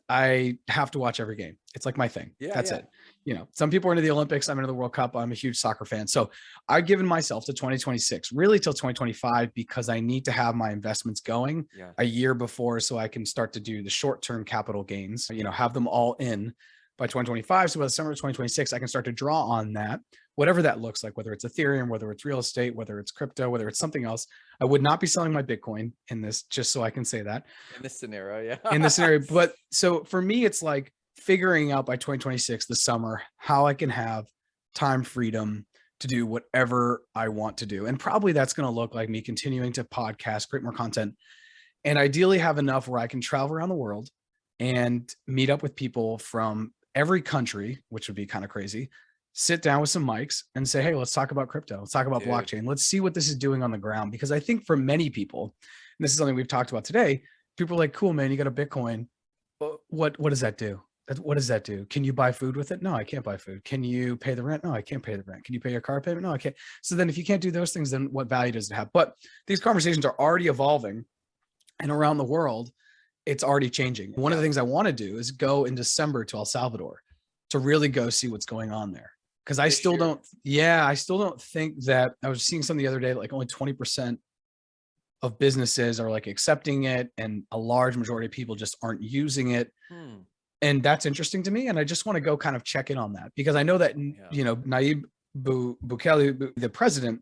I have to watch every game. It's like my thing. Yeah, That's yeah. it. You know, some people are into the Olympics. I'm into the World Cup. I'm a huge soccer fan. So I've given myself to 2026, really till 2025, because I need to have my investments going yeah. a year before so I can start to do the short-term capital gains, you know, have them all in by 2025. So by the summer of 2026, I can start to draw on that, whatever that looks like, whether it's Ethereum, whether it's real estate, whether it's crypto, whether it's something else. I would not be selling my Bitcoin in this, just so I can say that In this scenario, yeah. in this scenario. *laughs* But so for me, it's like figuring out by 2026, the summer, how I can have time freedom to do whatever I want to do. And probably that's going to look like me continuing to podcast, create more content, and ideally have enough where I can travel around the world and meet up with people from every country, which would be kind of crazy. Sit down with some mics and say, Hey, let's talk about crypto. Let's talk about Dude. blockchain. Let's see what this is doing on the ground. Because I think for many people, and this is something we've talked about today, people are like, cool, man, you got a Bitcoin. What, what does that do? What does that do? Can you buy food with it? No, I can't buy food. Can you pay the rent? No, I can't pay the rent. Can you pay your car payment? No, I can't. So then if you can't do those things, then what value does it have? But these conversations are already evolving and around the world, it's already changing. One of the things I want to do is go in December to El Salvador to really go see what's going on there. Cause I still year? don't, yeah, I still don't think that I was seeing something the other day, like only 20% of businesses are like accepting it and a large majority of people just aren't using it. Hmm. And that's interesting to me. And I just want to go kind of check in on that because I know that, Yeah. you know, Nayib Bu- Bukele, the president,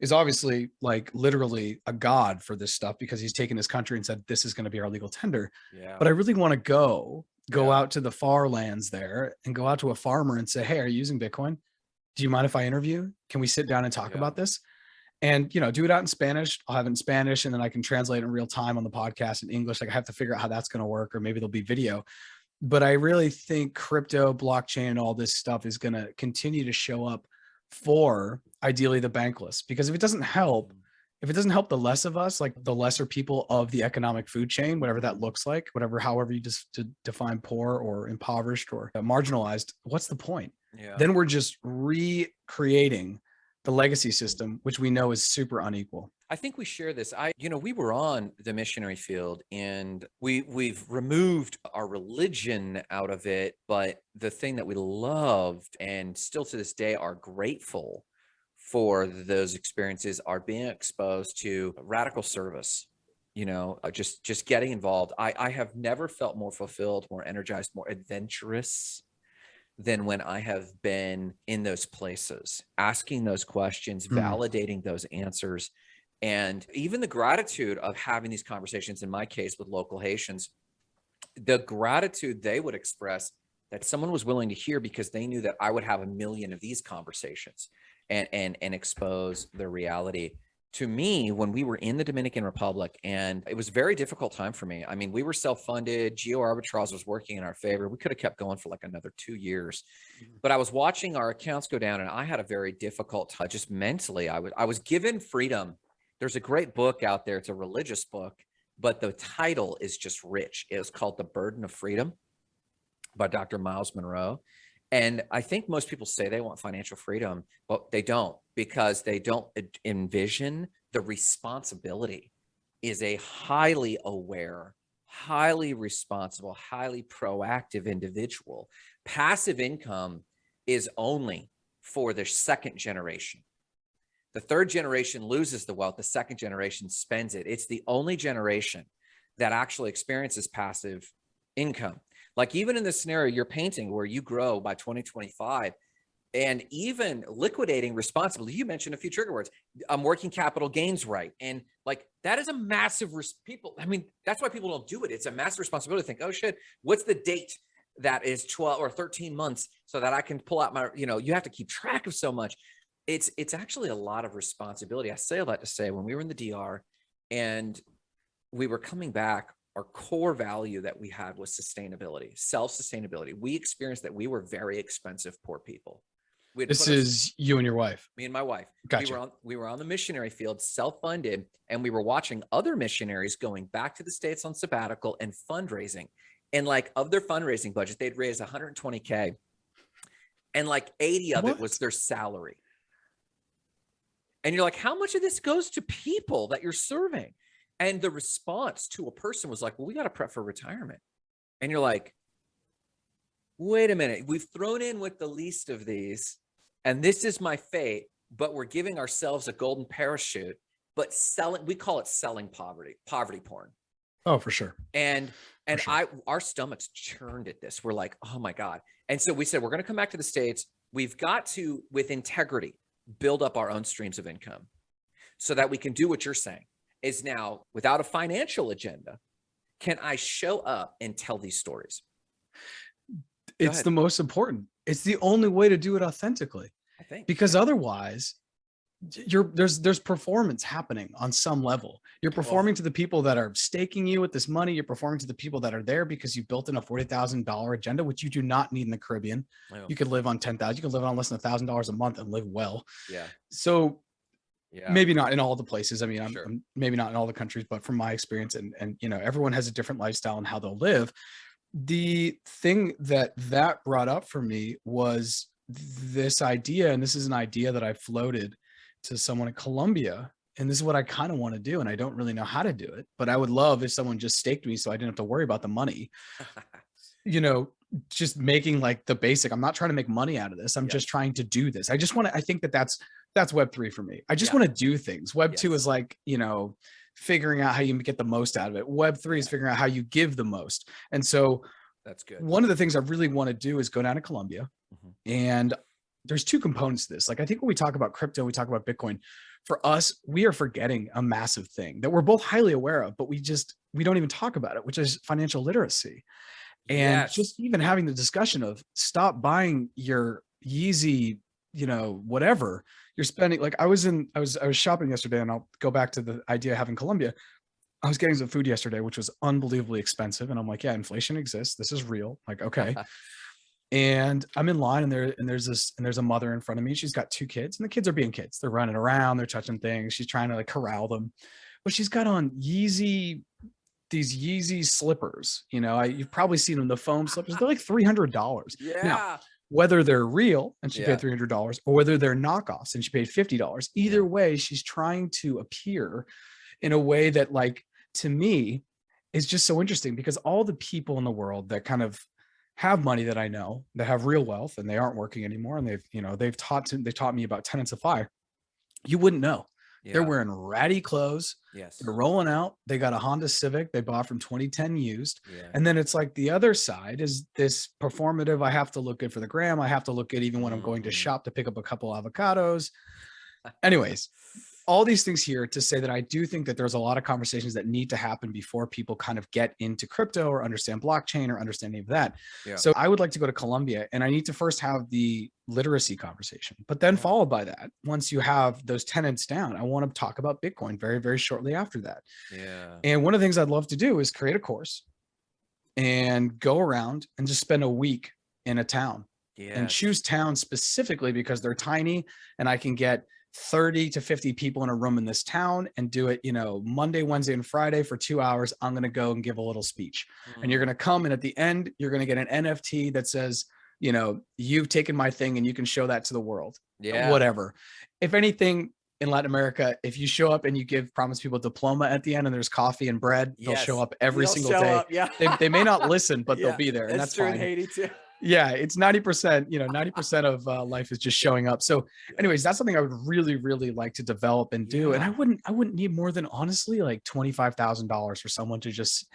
is obviously like literally a god for this stuff because he's taken his country and said this is going to be our legal tender. Yeah. But I really want to go go Yeah. out to the far lands there and go out to a farmer and say, "Hey, are you using Bitcoin? Do you mind if I interview? Can we sit down and talk about this?" And you know, do it out in Spanish. I'll have it in Spanish, and then I can translate in real time on the podcast in English. Like I have to figure out how that's going to work, or maybe there'll be video. But I really think crypto, blockchain, and all this stuff is going to continue to show up for ideally the bankless. Because if it doesn't help, mm. if it doesn't help the less of us, like the lesser people of the economic food chain, whatever that looks like, whatever, however you just to define poor or impoverished or marginalized, what's the point? yeah. Then we're just recreating the legacy system, which we know is super unequal. I think we share this. I, you know, we were on the missionary field and we we've removed our religion out of it, but the thing that we loved and still to this day are grateful for those experiences are being exposed to radical service. You know, uh, just just getting involved. I I have never felt more fulfilled, more energized, more adventurous than when I have been in those places, asking those questions, Mm. validating those answers, and even the gratitude of having these conversations, in my case with local Haitians, the gratitude they would express that someone was willing to hear because they knew that I would have a million of these conversations and and and expose the reality to me when we were in the Dominican Republic and it was a very difficult time for me. I mean, we were self-funded, Geo Arbitrage was working in our favor. We could have kept going for like another 2 years. Mhm. But I was watching our accounts go down and I had a very difficult time just mentally. I was I was given freedom. There's a great book out there. It's a religious book, but the title is just rich. It was called The Burden of Freedom by Dr. Myles Munroe. And I think most people say they want financial freedom, but they don't because they don't envision the responsibility is a highly aware, highly responsible, highly proactive individual. Passive income is only for the second generation. The third generation loses the wealth, the second generation spends it. It's the only generation that actually experiences passive income. Like even in the scenario you're painting where you grow by 2025 and even liquidating responsibly, you mentioned a few trigger words, um, working capital gains right. And like that is a massive res- people. I mean, that's why people don't do it. It's a massive responsibility to think, oh shit, what's the date that is 12 or 13 months so that I can pull out my, you know, you have to keep track of so much. It's it's actually a lot of responsibility. I say all that to say when we were in the DR and we were coming back, our core value that we had was sustainability, self-sustainability. We experienced that we were very expensive poor people. This is you and your wife. me and my wife. We were on we were on the missionary field, self-funded, and we were watching other missionaries going back to the states on sabbatical and fundraising. And like of their fundraising budget, they'd raised 120k, and like 80 of it was their salary. And you're like, how much of this goes to people that you're serving? And the response to a person was like, well, we got to prep for retirement. And you're like, wait a minute, we've thrown in with the least of these, and this is my fate, but we're giving ourselves a golden parachute, but selling, we call it selling poverty, poverty porn. Oh, for sure. And and sure. I our stomachs churned at this. We're like, oh my God. And so we said, we're gonna come back to the States. We've got to, with integrity, build up our own streams of income so that we can do what you're saying is now without a financial agenda, can I show up and tell these stories? It's ahead. the most important. It's the only way to do it authentically. I think. because otherwise you're there's there's performance happening on some level you're performing to the people that are staking you with this money you're performing to the people that are there because you built in a $40000 agenda which you do not need in the caribbean you could live on 10000 you could live on less than a thousand dollars a month and live well yeah. so Yeah. maybe not in all the places i mean I'm, Sure. I'm- maybe not in all the countries but from my experience and and you know everyone has a different lifestyle and how they'll live the thing that that brought up for me was this idea and this is an idea that i floated to someone in colombia and this is what i kind of want to do and i don't really know how to do it but i would love if someone just staked me so i didn't have to worry about the money *laughs* you know just making like the basic i'm not trying to make money out of this i'm Yeah. just trying to do this i just want to i think that that's that's web three for me i just Yeah. want to do things web two is like you know figuring out how you get the most out of it web three is figuring out how you give the most and so That's good. one of the things i really want to do is go down to colombia Mhm. and there's two components to this. Like I think when we talk about crypto, we talk about Bitcoin. For us, we are forgetting a massive thing that we're both highly aware of, but we just we don't even talk about it, which is financial literacy. And Yes. just even having the discussion of stop buying your Yeezy, you know, whatever you're spending. Like I was in, I was, I was shopping yesterday and I'll go back to the idea of having Colombia. I was getting some food yesterday, which was unbelievably expensive. And I'm like, yeah, inflation exists. This is real. Like, okay. *laughs* and I'm in line and there, and there's this, and there's a mother in front of me. She's got two kids and the kids are being kids. They're running around, they're touching things. She's trying to like corral them, but she's got on Yeezy, these Yeezy slippers. You know, I, you've probably seen them, the foam slippers. They're like *laughs* $300 yeah. Now, whether they're real and she Yeah. paid $300 or whether they're knockoffs and she paid $50 either way she's trying to appear in a way that like to me is just so interesting because all the people in the world that kind of have money that I know that have real wealth and they aren't working anymore and they've you know they've taught to, they taught me about tenants of fire you wouldn't know they're wearing ratty clothes Yes. they're rolling out they got a Honda Civic they bought from 2010 used Yeah. and then it's like the other side is this performative. I have to look good for the gram. I have to look good even when I'm mm-hmm. going to shop to pick up a couple avocados. Anyways, all these things here to say that I do think that there's a lot of conversations that need to happen before people kind of get into crypto or understand blockchain or understand any of that. Yeah. So I would like to go to Colombia and I need to first have the literacy conversation, but then followed by that, once you have those tenants down, I want to talk about Bitcoin very, very shortly after that. Yeah. And one of the things I'd love to do is create a course and go around and just spend a week in a town and choose towns specifically because they're tiny and I can get 30 to 50 people in a room in this town and do it, you know, Monday, Wednesday, and Friday for two hours. I'm going to go and give a little speech and you're Mm. going to come and at the end, you're going to get an NFT that says, you know, you've taken my thing and you can show that to the world yeah. whatever. If anything, in Latin America, if you show up and you give promise people diploma at the end and there's coffee and bread, they'll show up every They'll single day. up, Yeah. They, they may not listen, *laughs* but Yeah, they'll be there, and that's true in fine. Haiti too. Yeah, it's ninety percent. You know, ninety percent of uh, life is just showing up. So, anyways, that's something I would really, really like to develop and do. And I wouldn't, I wouldn't need more than honestly like twenty five thousand dollars for someone to just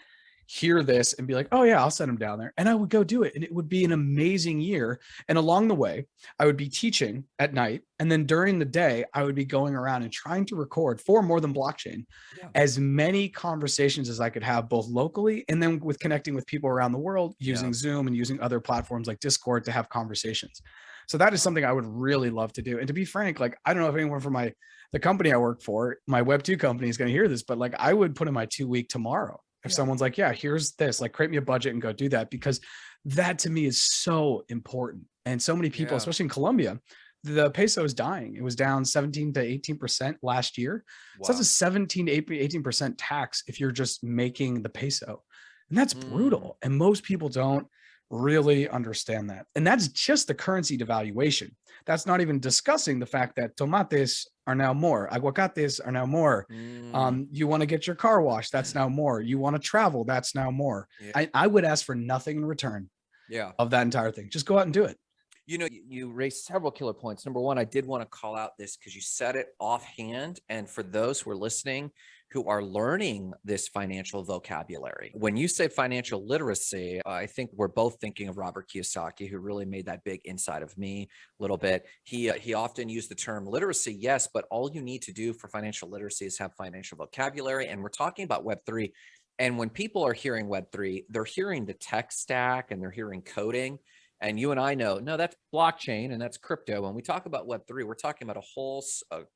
hear this and be like, oh yeah, I'll send them down there, and I would go do it, and it would be an amazing year. And along the way, I would be teaching at night, and then during the day, I would be going around and trying to record for more than blockchain Yeah. as many conversations as I could have, both locally and then with connecting with people around the world using Yeah. Zoom and using other platforms like Discord to have conversations. So that is something I would really love to do. And to be frank, like I don't know if anyone from my the company I work for, my Web two company is going to hear this, but like I would put in my two week tomorrow if Yeah. someone's like, yeah, here's this, like create me a budget and go do that because that to me is so important. And so many people, Yeah. especially in Colombia, the peso is dying. It was down 17 to 18% last year. So that's a 17 to 18% tax if you're just making the peso. And that's Mm. brutal. And most people don't really understand that. And that's just the currency devaluation. That's not even discussing the fact that tomates are now more, aguacates are now more. Mm, Um, you want to get your car washed, that's now more. You want to travel, that's now more. Yeah. I, I would ask for nothing in return yeah. of that entire thing. Just go out and do it. You know, you- you raised several killer points. Number one, I did want to call out this because you said it offhand. And for those who are listening who are learning this financial vocabulary, when you say financial literacy, I think we're both thinking of Robert Kiyosaki, who really made that big inside of me a little bit. He uh, he often used the term literacy, yes, but all you need to do for financial literacy is have financial vocabulary. And we're talking about Web three. And when people are hearing Web three, they're hearing the tech stack and they're hearing coding. And you and I know, no, that's blockchain and that's crypto. When we talk about Web3, we're talking about a whole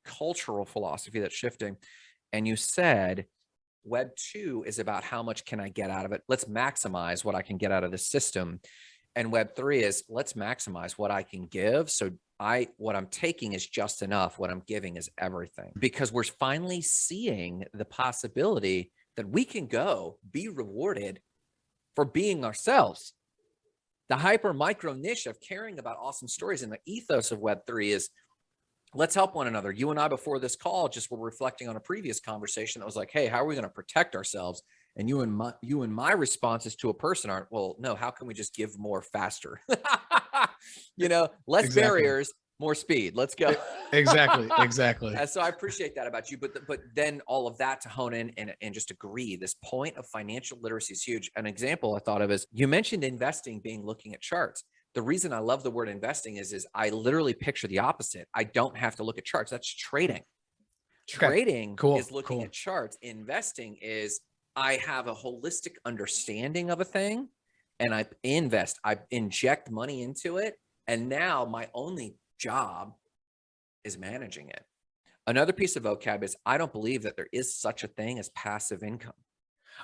cultural philosophy that's shifting. And you said Web2 is about how much can I get out of it? Let's maximize what I can get out of the system. And Web3 is let's maximize what I can give. So I what I'm taking is just enough. What I'm giving is everything. Because we're finally seeing the possibility that we can go be rewarded for being ourselves the hyper micro niche of caring about awesome stories and the ethos of web3 is let's help one another you and i before this call just were reflecting on a previous conversation that was like hey how are we going to protect ourselves and you and my you and my responses to a person aren't well no how can we just give more faster *laughs* you know less Exactly. barriers more speed let's go Exactly. Exactly. *laughs* so I appreciate that about you, but th- but then all of that to hone in and, and just agree. This point of financial literacy is huge. An example I thought of is you mentioned investing being looking at charts. The reason I love the word investing is, is I literally picture the opposite. I don't have to look at charts. That's trading. Okay, Trading cool, is looking cool. at charts. Investing is I have a holistic understanding of a thing and I invest, I inject money into it. And now my only job is managing it. Another piece of vocab is I don't believe that there is such a thing as passive income.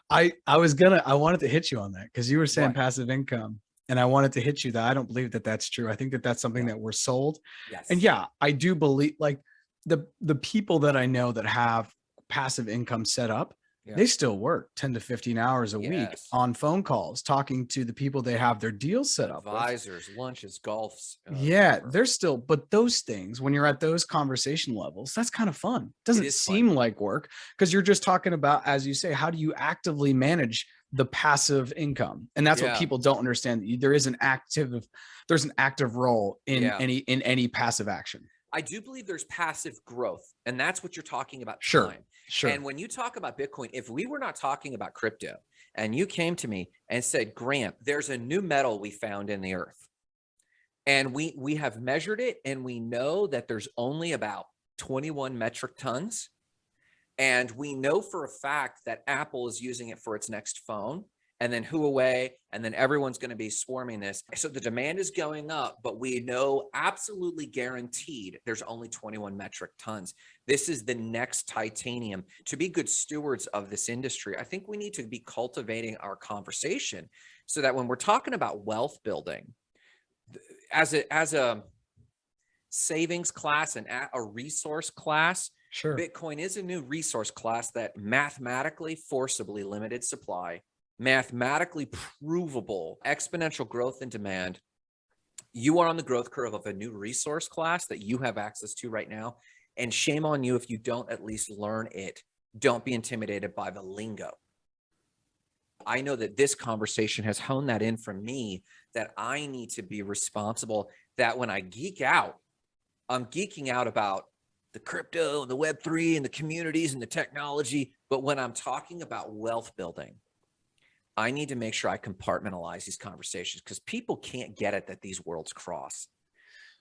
I I was gonna I wanted to hit you on that because you were saying What? passive income, and I wanted to hit you that I don't believe that that's true. I think that that's something Yeah. that we're sold, Yes. and yeah, I do believe like the the people that I know that have passive income set up, Yeah. they still work 10 to 15 hours a week on phone calls, talking to the people they have their deals set up with. advisors, lunches, golfs. uh, Yeah, whatever. they're still, but those things, when you're at those conversation levels, that's kind of fun. Doesn't fun. seem like work because you're just talking about, as you say, how do you actively manage the passive income? And that's Yeah. what people don't understand. There is an active, there's an active role in Yeah. any in any passive action. I do believe there's passive growth, and that's what you're talking about. Sure. time. Sure. And when you talk about Bitcoin, if we were not talking about crypto and you came to me and said, Grant, there's a new metal we found in the earth. And we we have measured it and we know that there's only about 21 metric tons. And we know for a fact that Apple is using it for its next phone. And then Huawei, and then everyone's going to be swarming this. So the demand is going up, but we know absolutely guaranteed there's only 21 metric tons. This is the next titanium. To be good stewards of this industry, I think we need to be cultivating our conversation so that when we're talking about wealth building, as a as a savings class and a a resource class, sure. Bitcoin is a new resource class that mathematically forcibly limited supply, mathematically provable exponential growth in demand. You are on the growth curve of a new resource class that you have access to right now. And shame on you if you don't at least learn it. Don't be intimidated by the lingo. I know that this conversation has honed that in for me that I need to be responsible, that when I geek out, I'm geeking out about the crypto and the web3 and the communities and the technology. But when I'm talking about wealth building, I need to make sure I compartmentalize these conversations because people can't get it that these worlds cross.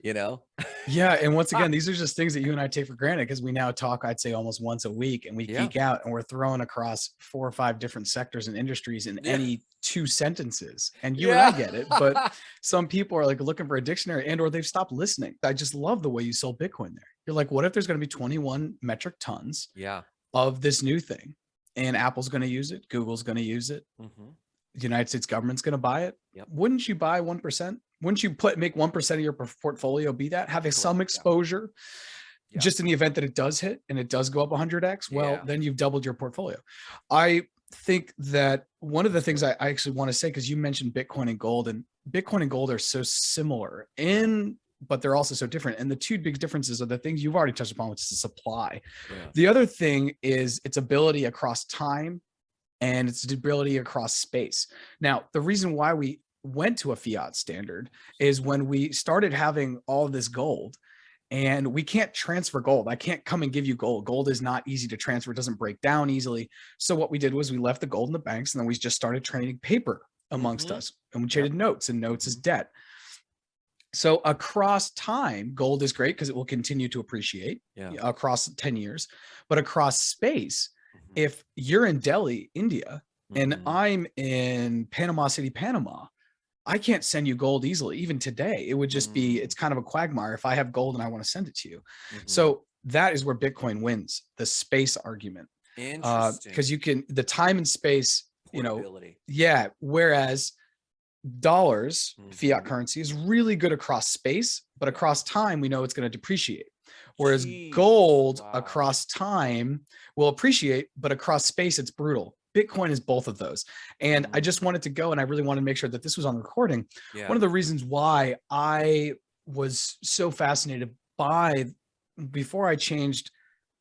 You know? Yeah, and once *laughs* ah. again, these are just things that you and I take for granted because we now talk, I'd say, almost once a week, and we Yeah. geek out, and we're throwing across four or five different sectors and industries in Yeah. any two sentences. And you and I get it, but *laughs* some people are like looking for a dictionary and or they've stopped listening. I just love the way you sold Bitcoin there. You're like, what if there's going to be 21 metric tons yeah. of this new thing, and Apple's going to use it, Google's going to use it, Mhm. the United States government's going to buy it. Yep. Wouldn't you buy 1%? Wouldn't you put make 1% of your portfolio be that? Having some Correct, yeah. exposure Yeah. just in the event that it does hit and it does go up 100x, well, Yeah. then you've doubled your portfolio. I think that one of the things I, I actually want to say, because you mentioned Bitcoin and gold, and Bitcoin and gold are so similar in, but they're also so different. And the two big differences are the things you've already touched upon, which is the supply. Yeah. The other thing is its ability across time and its ability across space. Now, the reason why we went to a fiat standard is when we started having all this gold and we can't transfer gold. I can't come and give you gold. Gold is not easy to transfer. It doesn't break down easily. So what we did was we left the gold in the banks and then we just started trading paper amongst Mhm. us and we traded notes and notes is debt. So across time, gold is great because it will continue to appreciate Yeah. across 10 years, but across space, Mhm. if you're in Delhi, India, and Mhm. I'm in Panama City, Panama, I can't send you gold easily. Even today, it would just be, Mm. it's kind of a quagmire if I have gold and I want to send it to you. Mhm. So that is where Bitcoin wins the space argument. Uh, Interesting. because you can, the time and space, you know, yeah. Whereas dollars, fiat Mhm. currency is really good across space, but across time, we know it's going to depreciate. Whereas Jeez, gold wow. across time will appreciate, but across space, it's brutal. Bitcoin is both of those. And I Mhm. just wanted to go and I really wanted to make sure that this was on recording. Yeah. One of the reasons why I was so fascinated by before I changed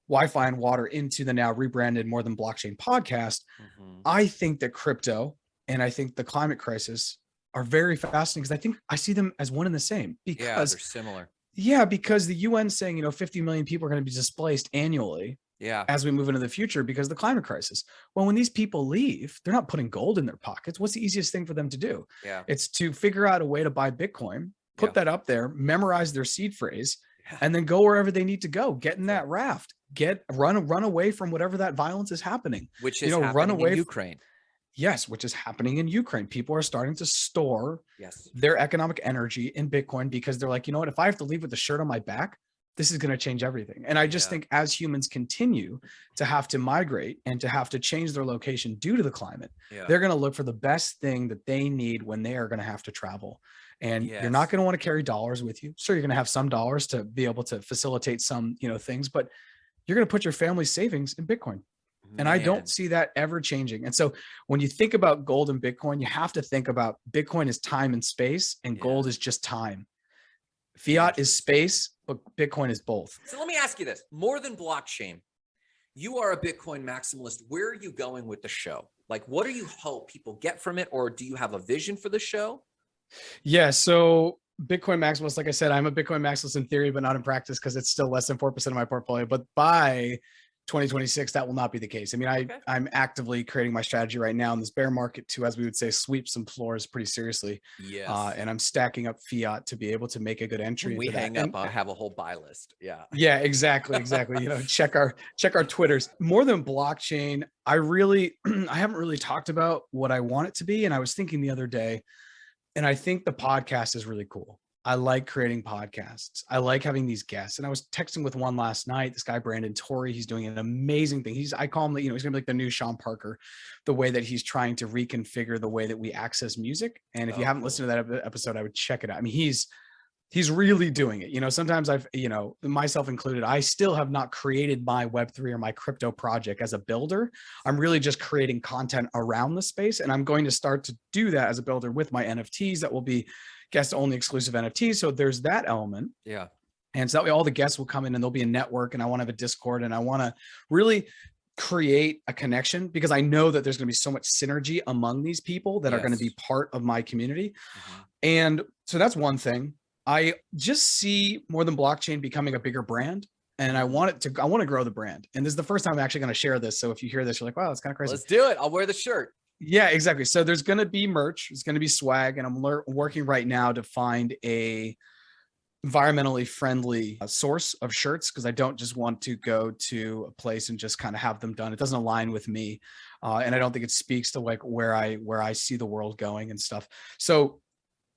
Wi-Fi and water into the now rebranded More Than Blockchain podcast, Mhm. I think that crypto and I think the climate crisis are very fascinating because I think I see them as one and the same yeah, because they're similar. yeah, because the UN saying, you know, 50 million people are going to be displaced annually Yeah. as we move into the future because of the climate crisis. Well, when these people leave, they're not putting gold in their pockets. What's the easiest thing for them to do? Yeah. It's to figure out a way to buy Bitcoin, put Yeah. that up there, memorize their seed phrase, Yeah. and then go wherever they need to go. Get in that raft. Get run run away from whatever that violence is happening. Which you is know, run away in Ukraine. Yes, which is happening in Ukraine. People are starting to store Yes. their economic energy in Bitcoin because they're like, you know what, if I have to leave with a shirt on my back, this is going to change everything. And I just Yeah. think as humans continue to have to migrate and to have to change their location due to the climate, Yeah. they're going to look for the best thing that they need when they are going to have to travel. And you're not going to want to carry dollars with you. Sure, you're going to have some dollars to be able to facilitate some, you know, things, but you're going to put your family's savings in Bitcoin. And I don't see that ever changing. And so when you think about gold and Bitcoin, you have to think about Bitcoin is time and space, and Yeah. gold is just time. Fiat is space, but Bitcoin is both. So let me ask you this: more than blockchain, you are a Bitcoin maximalist. Where are you going with the show? Like, what do you hope people get from it, or do you have a vision for the show? Yeah. So Bitcoin maximalist, like I said, I'm a Bitcoin maximalist in theory, but not in practice because it's still less than 4% of my portfolio. But by 2026, that will not be the case. I mean, I, Okay. I'm actively creating my strategy right now in this bear market to, as we would say, sweep some floors pretty seriously. Yes. Uh, and I'm stacking up fiat to be able to make a good entry. when we into that. hang And- up, I have a whole buy list. Yeah. yeah exactly exactly you know *laughs* check our check our twitters more than blockchain i really *clears throat* i haven't really talked about what i want it to be and i was thinking the other day and i think the podcast is really cool i like creating podcasts i like having these guests and i was texting with one last night this guy brandon torrey he's doing an amazing thing he's i call him, you know he's gonna be like the new sean parker the way that he's trying to reconfigure the way that we access music and if you Oh, haven't cool. listened to that episode i would check it out i mean he's he's really doing it. You know, sometimes I've, you know, myself included, I still have not created my Web3 or my crypto project as a builder. I'm really just creating content around the space. And I'm going to start to do that as a builder with my NFTs that will be guest only exclusive NFTs. So there's that element. Yeah. And so that way all the guests will come in and there'll be a network and I want to have a Discord and I want to really create a connection because I know that there's going to be so much synergy among these people that are going to be part of my community. Mhm. And so that's one thing. I just see more than blockchain becoming a bigger brand. And I want it to, I want to grow the brand. And this is the first time I'm actually going to share this. So if you hear this, you're like, wow, that's kind of crazy. Let's do it. I'll wear the shirt. Yeah, exactly. So there's going to be merch. It's going to be swag. And I'm working right now to find a environmentally friendly uh, source of shirts because I don't just want to go to a place and just kind of have them done. It doesn't align with me. Uh, and I don't think it speaks to like where I where I see the world going and stuff. So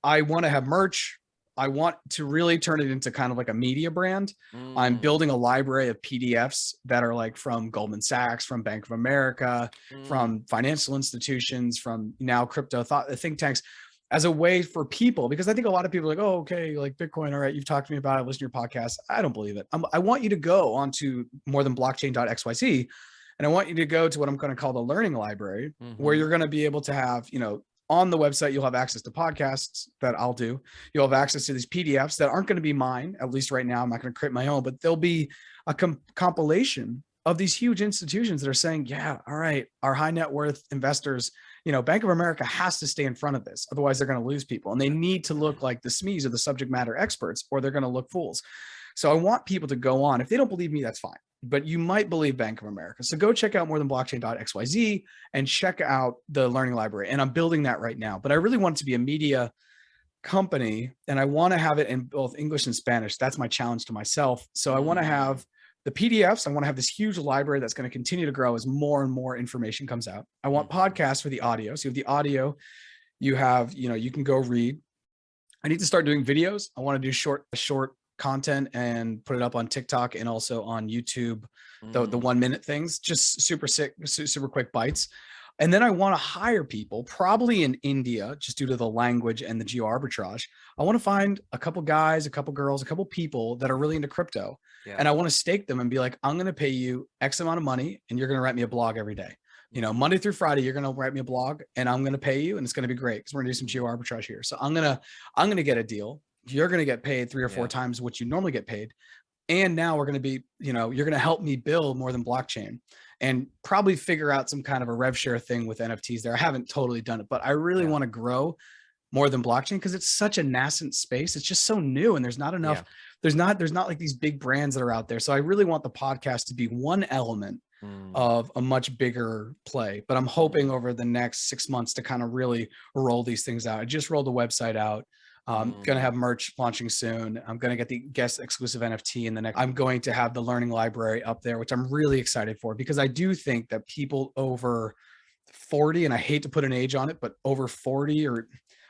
I want to have merch. I want to really turn it into kind of like a media brand. I'm Mm, building a library of PDFs that are like from Goldman Sachs, from Bank of America, mm. from financial institutions, from now crypto thought think tanks as a way for people, because I think a lot of people are like, oh, okay, like Bitcoin. All right, you've talked to me about it, listen to your podcast. I don't believe it. I'm, I want you to go onto more than blockchain.xyz. And I want you to go to what I'm going to call the learning library, where Mhm. you're going to be able to have, you know, on the website, you'll have access to podcasts that I'll do. You'll have access to these PDFs that aren't going to be mine, at least right now. I'm not going to create my own, but there'll be a com- compilation of these huge institutions that are saying, yeah, all right, our high net worth investors, you know, Bank of America has to stay in front of this. Otherwise, they're going to lose people. And they need to look like the SMEs or the subject matter experts, or they're going to look fools. So I want people to go on. If they don't believe me, that's fine. But you might believe Bank of America. So go check out more than blockchain.xyz and check out the learning library. And I'm building that right now. But I really want it to be a media company and I want to have it in both English and Spanish. That's my challenge to myself. So I want to Mm. have the PDFs. I want to have this huge library that's going to continue to grow as more and more information comes out. I want Mhm. podcasts for the audio. So you have the audio, you have, you know, you can go read. I need to start doing videos. I want to do short, short content and put it up on TikTok and also on YouTube the the Mm. one minute things, just super sick, super quick bites. And then I want to hire people, probably in India, just due to the language and the geo arbitrage. I want to find a couple guys, a couple girls, a couple people that are really into crypto, Yeah. and I want to stake them and be like, I'm going to pay you X amount of money, and you're going to write me a blog every day. You know, Monday through Friday, you're going to write me a blog, and I'm going to pay you, and it's going to be great because we're going to do some geo arbitrage here. So I'm gonna I'm gonna get a deal. You're going to get paid three or four times what you normally get paid and now we're going to be you know you're going to help me build more than blockchain and probably figure out some kind of a rev share thing with nfts there i haven't totally done it but i really Yeah. want to grow more than blockchain because it's such a nascent space. It's just so new and there's not enough, Yeah. there's not, there's not like these big brands that are out there. So I really want the podcast to be one element Mm. of a much bigger play. But I'm hoping over the next six months to kind of really roll these things out. I just rolled the website out. Um, Mm. gonna have merch launching soon. I'm gonna get the guest exclusive NFT in the next. I'm going to have the learning library up there, which I'm really excited for because I do think that people over 40, and I hate to put an age on it, but over 40 or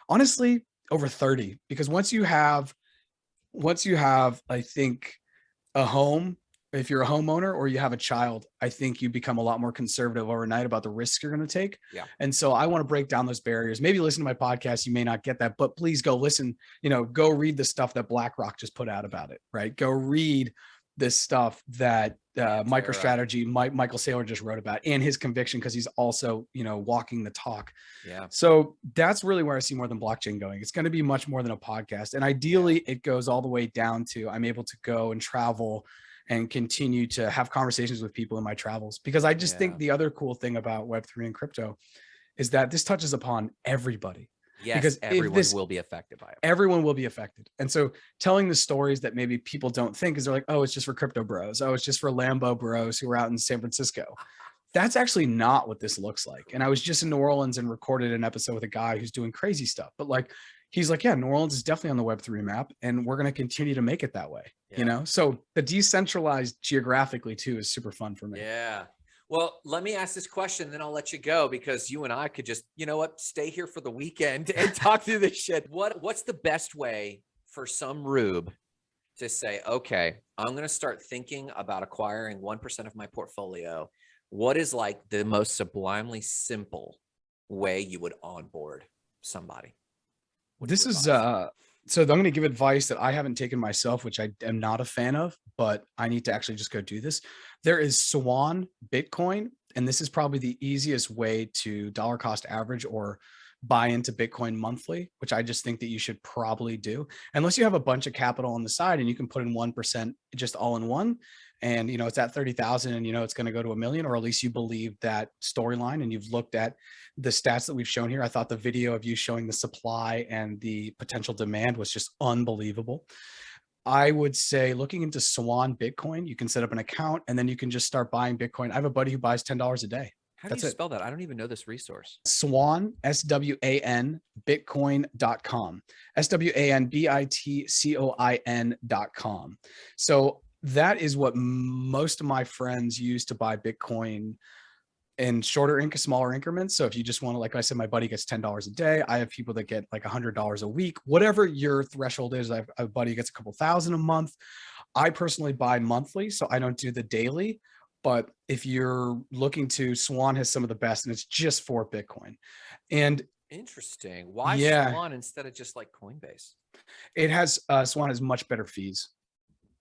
honestly over 30, because once you have, once you have, I think, a home if you're a homeowner or you have a child, I think you become a lot more conservative overnight about the risks you're going to take. Yeah. And so I want to break down those barriers. Maybe listen to my podcast. You may not get that, but please go listen, you know, go read the stuff that BlackRock just put out about it, right? Go read this stuff that uh, MicroStrategy, Mike, Michael Saylor just wrote about and his conviction because he's also, you know, walking the talk. Yeah. So that's really where I see more than blockchain going. It's going to be much more than a podcast. And ideally, it goes all the way down to I'm able to go and travel and continue to have conversations with people in my travels. Because I just Yeah. think the other cool thing about Web3 and crypto is that this touches upon everybody. Yes. Because everyone this- will be affected by it. Everyone will be affected. And so telling the stories that maybe people don't think is they're like, oh, it's just for crypto bros. Oh, it's just for Lambo bros who are out in San Francisco. That's actually not what this looks like. And I was just in New Orleans and recorded an episode with a guy who's doing crazy stuff. But like, he's like, yeah, New Orleans is definitely on the Web3 map and we're going to continue to make it that way. Yeah. You know, so the decentralized geographically too is super fun for me. Yeah. Well, let me ask this question, then I'll let you go because you and I could just, you know what, stay here for the weekend and *laughs* talk through this shit. What what's the best way for some rube to say, okay, I'm going to start thinking about acquiring 1% of my portfolio. What is like the most sublimely simple way you would onboard somebody? This is uh so i'm going to give advice that i haven't taken myself which i am not a fan of but i need to actually just go do this. There is swan bitcoin and this is probably the easiest way to dollar cost average or buy into bitcoin monthly which i just think that you should probably do. Unless you have a bunch of capital on the side and you can put in 1% just all in one and you know it's at 30,000 and you know it's going to go to a million or at least you believe that storyline and you've looked at the stats that we've shown here. I thought the video of you showing the supply and the potential demand was just unbelievable. I would say looking into Swan Bitcoin, you can set up an account and then you can just start buying Bitcoin. I have a buddy who buys $10 a day. How do you it. spell that? I don't even know this resource. Swan, S-W-A-N, Bitcoin.com. S-W-A-N-B-I-T-C-O-I-N dot com. So that is what most of my friends use to buy Bitcoin in shorter inc smaller increments. So if you just want to, like I said, my buddy gets $10 a day. I have people that get like $100 a week, whatever your threshold is. I have a buddy gets a couple thousand a month. I personally buy monthly, so I don't do the daily. But if you're looking to, Swan has some of the best, and it's just for Bitcoin. And Interesting. Why Yeah. Swan instead of just like Coinbase? it has uh, Swan has much better fees.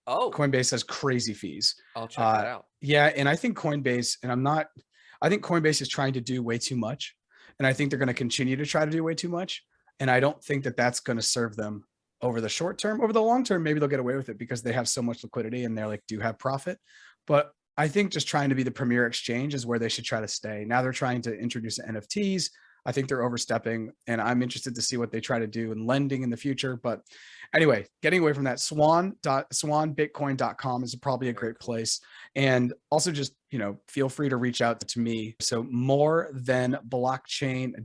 Oh, Coinbase has crazy fees. I'll check that uh, out. Yeah, and I think Coinbase, and I'm not, I think Coinbase is trying to do way too much, and I think they're going to continue to try to do way too much, and I don't think that that's going to serve them over the short term. Over the long term, maybe they'll get away with it because they have so much liquidity and they're like do have profit, but I think just trying to be the premier exchange is where they should try to stay. Now they're trying to introduce NFTs. I think they're overstepping, and I'm interested to see what they try to do in lending in the future. But anyway, getting away from that, swan dot swanbitcoin.com is probably a great place. And also just, you know, feel free to reach out to me. So more than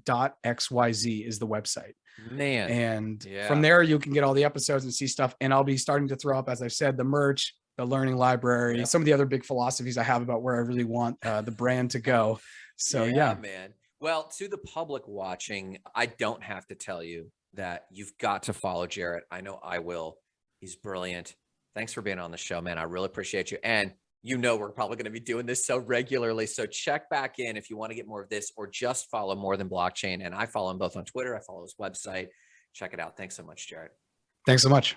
blockchain.xyz is the website. Man. And Yeah. from there, you can get all the episodes and see stuff. And I'll be starting to throw up, as I've said, the merch, the learning library, Yeah. some of the other big philosophies I have about where I really want uh, the brand to go. So yeah, man. Well, to the public watching, I don't have to tell you that you've got to follow Jarrett. I know I will. He's brilliant. Thanks for being on the show, man. I really appreciate you. And you know we're probably going to be doing this so regularly. So check back in if you want to get more of this or just follow more than blockchain. And I follow him both on Twitter. I follow his website. Check it out. Thanks so much, Jarrett. thanks so much.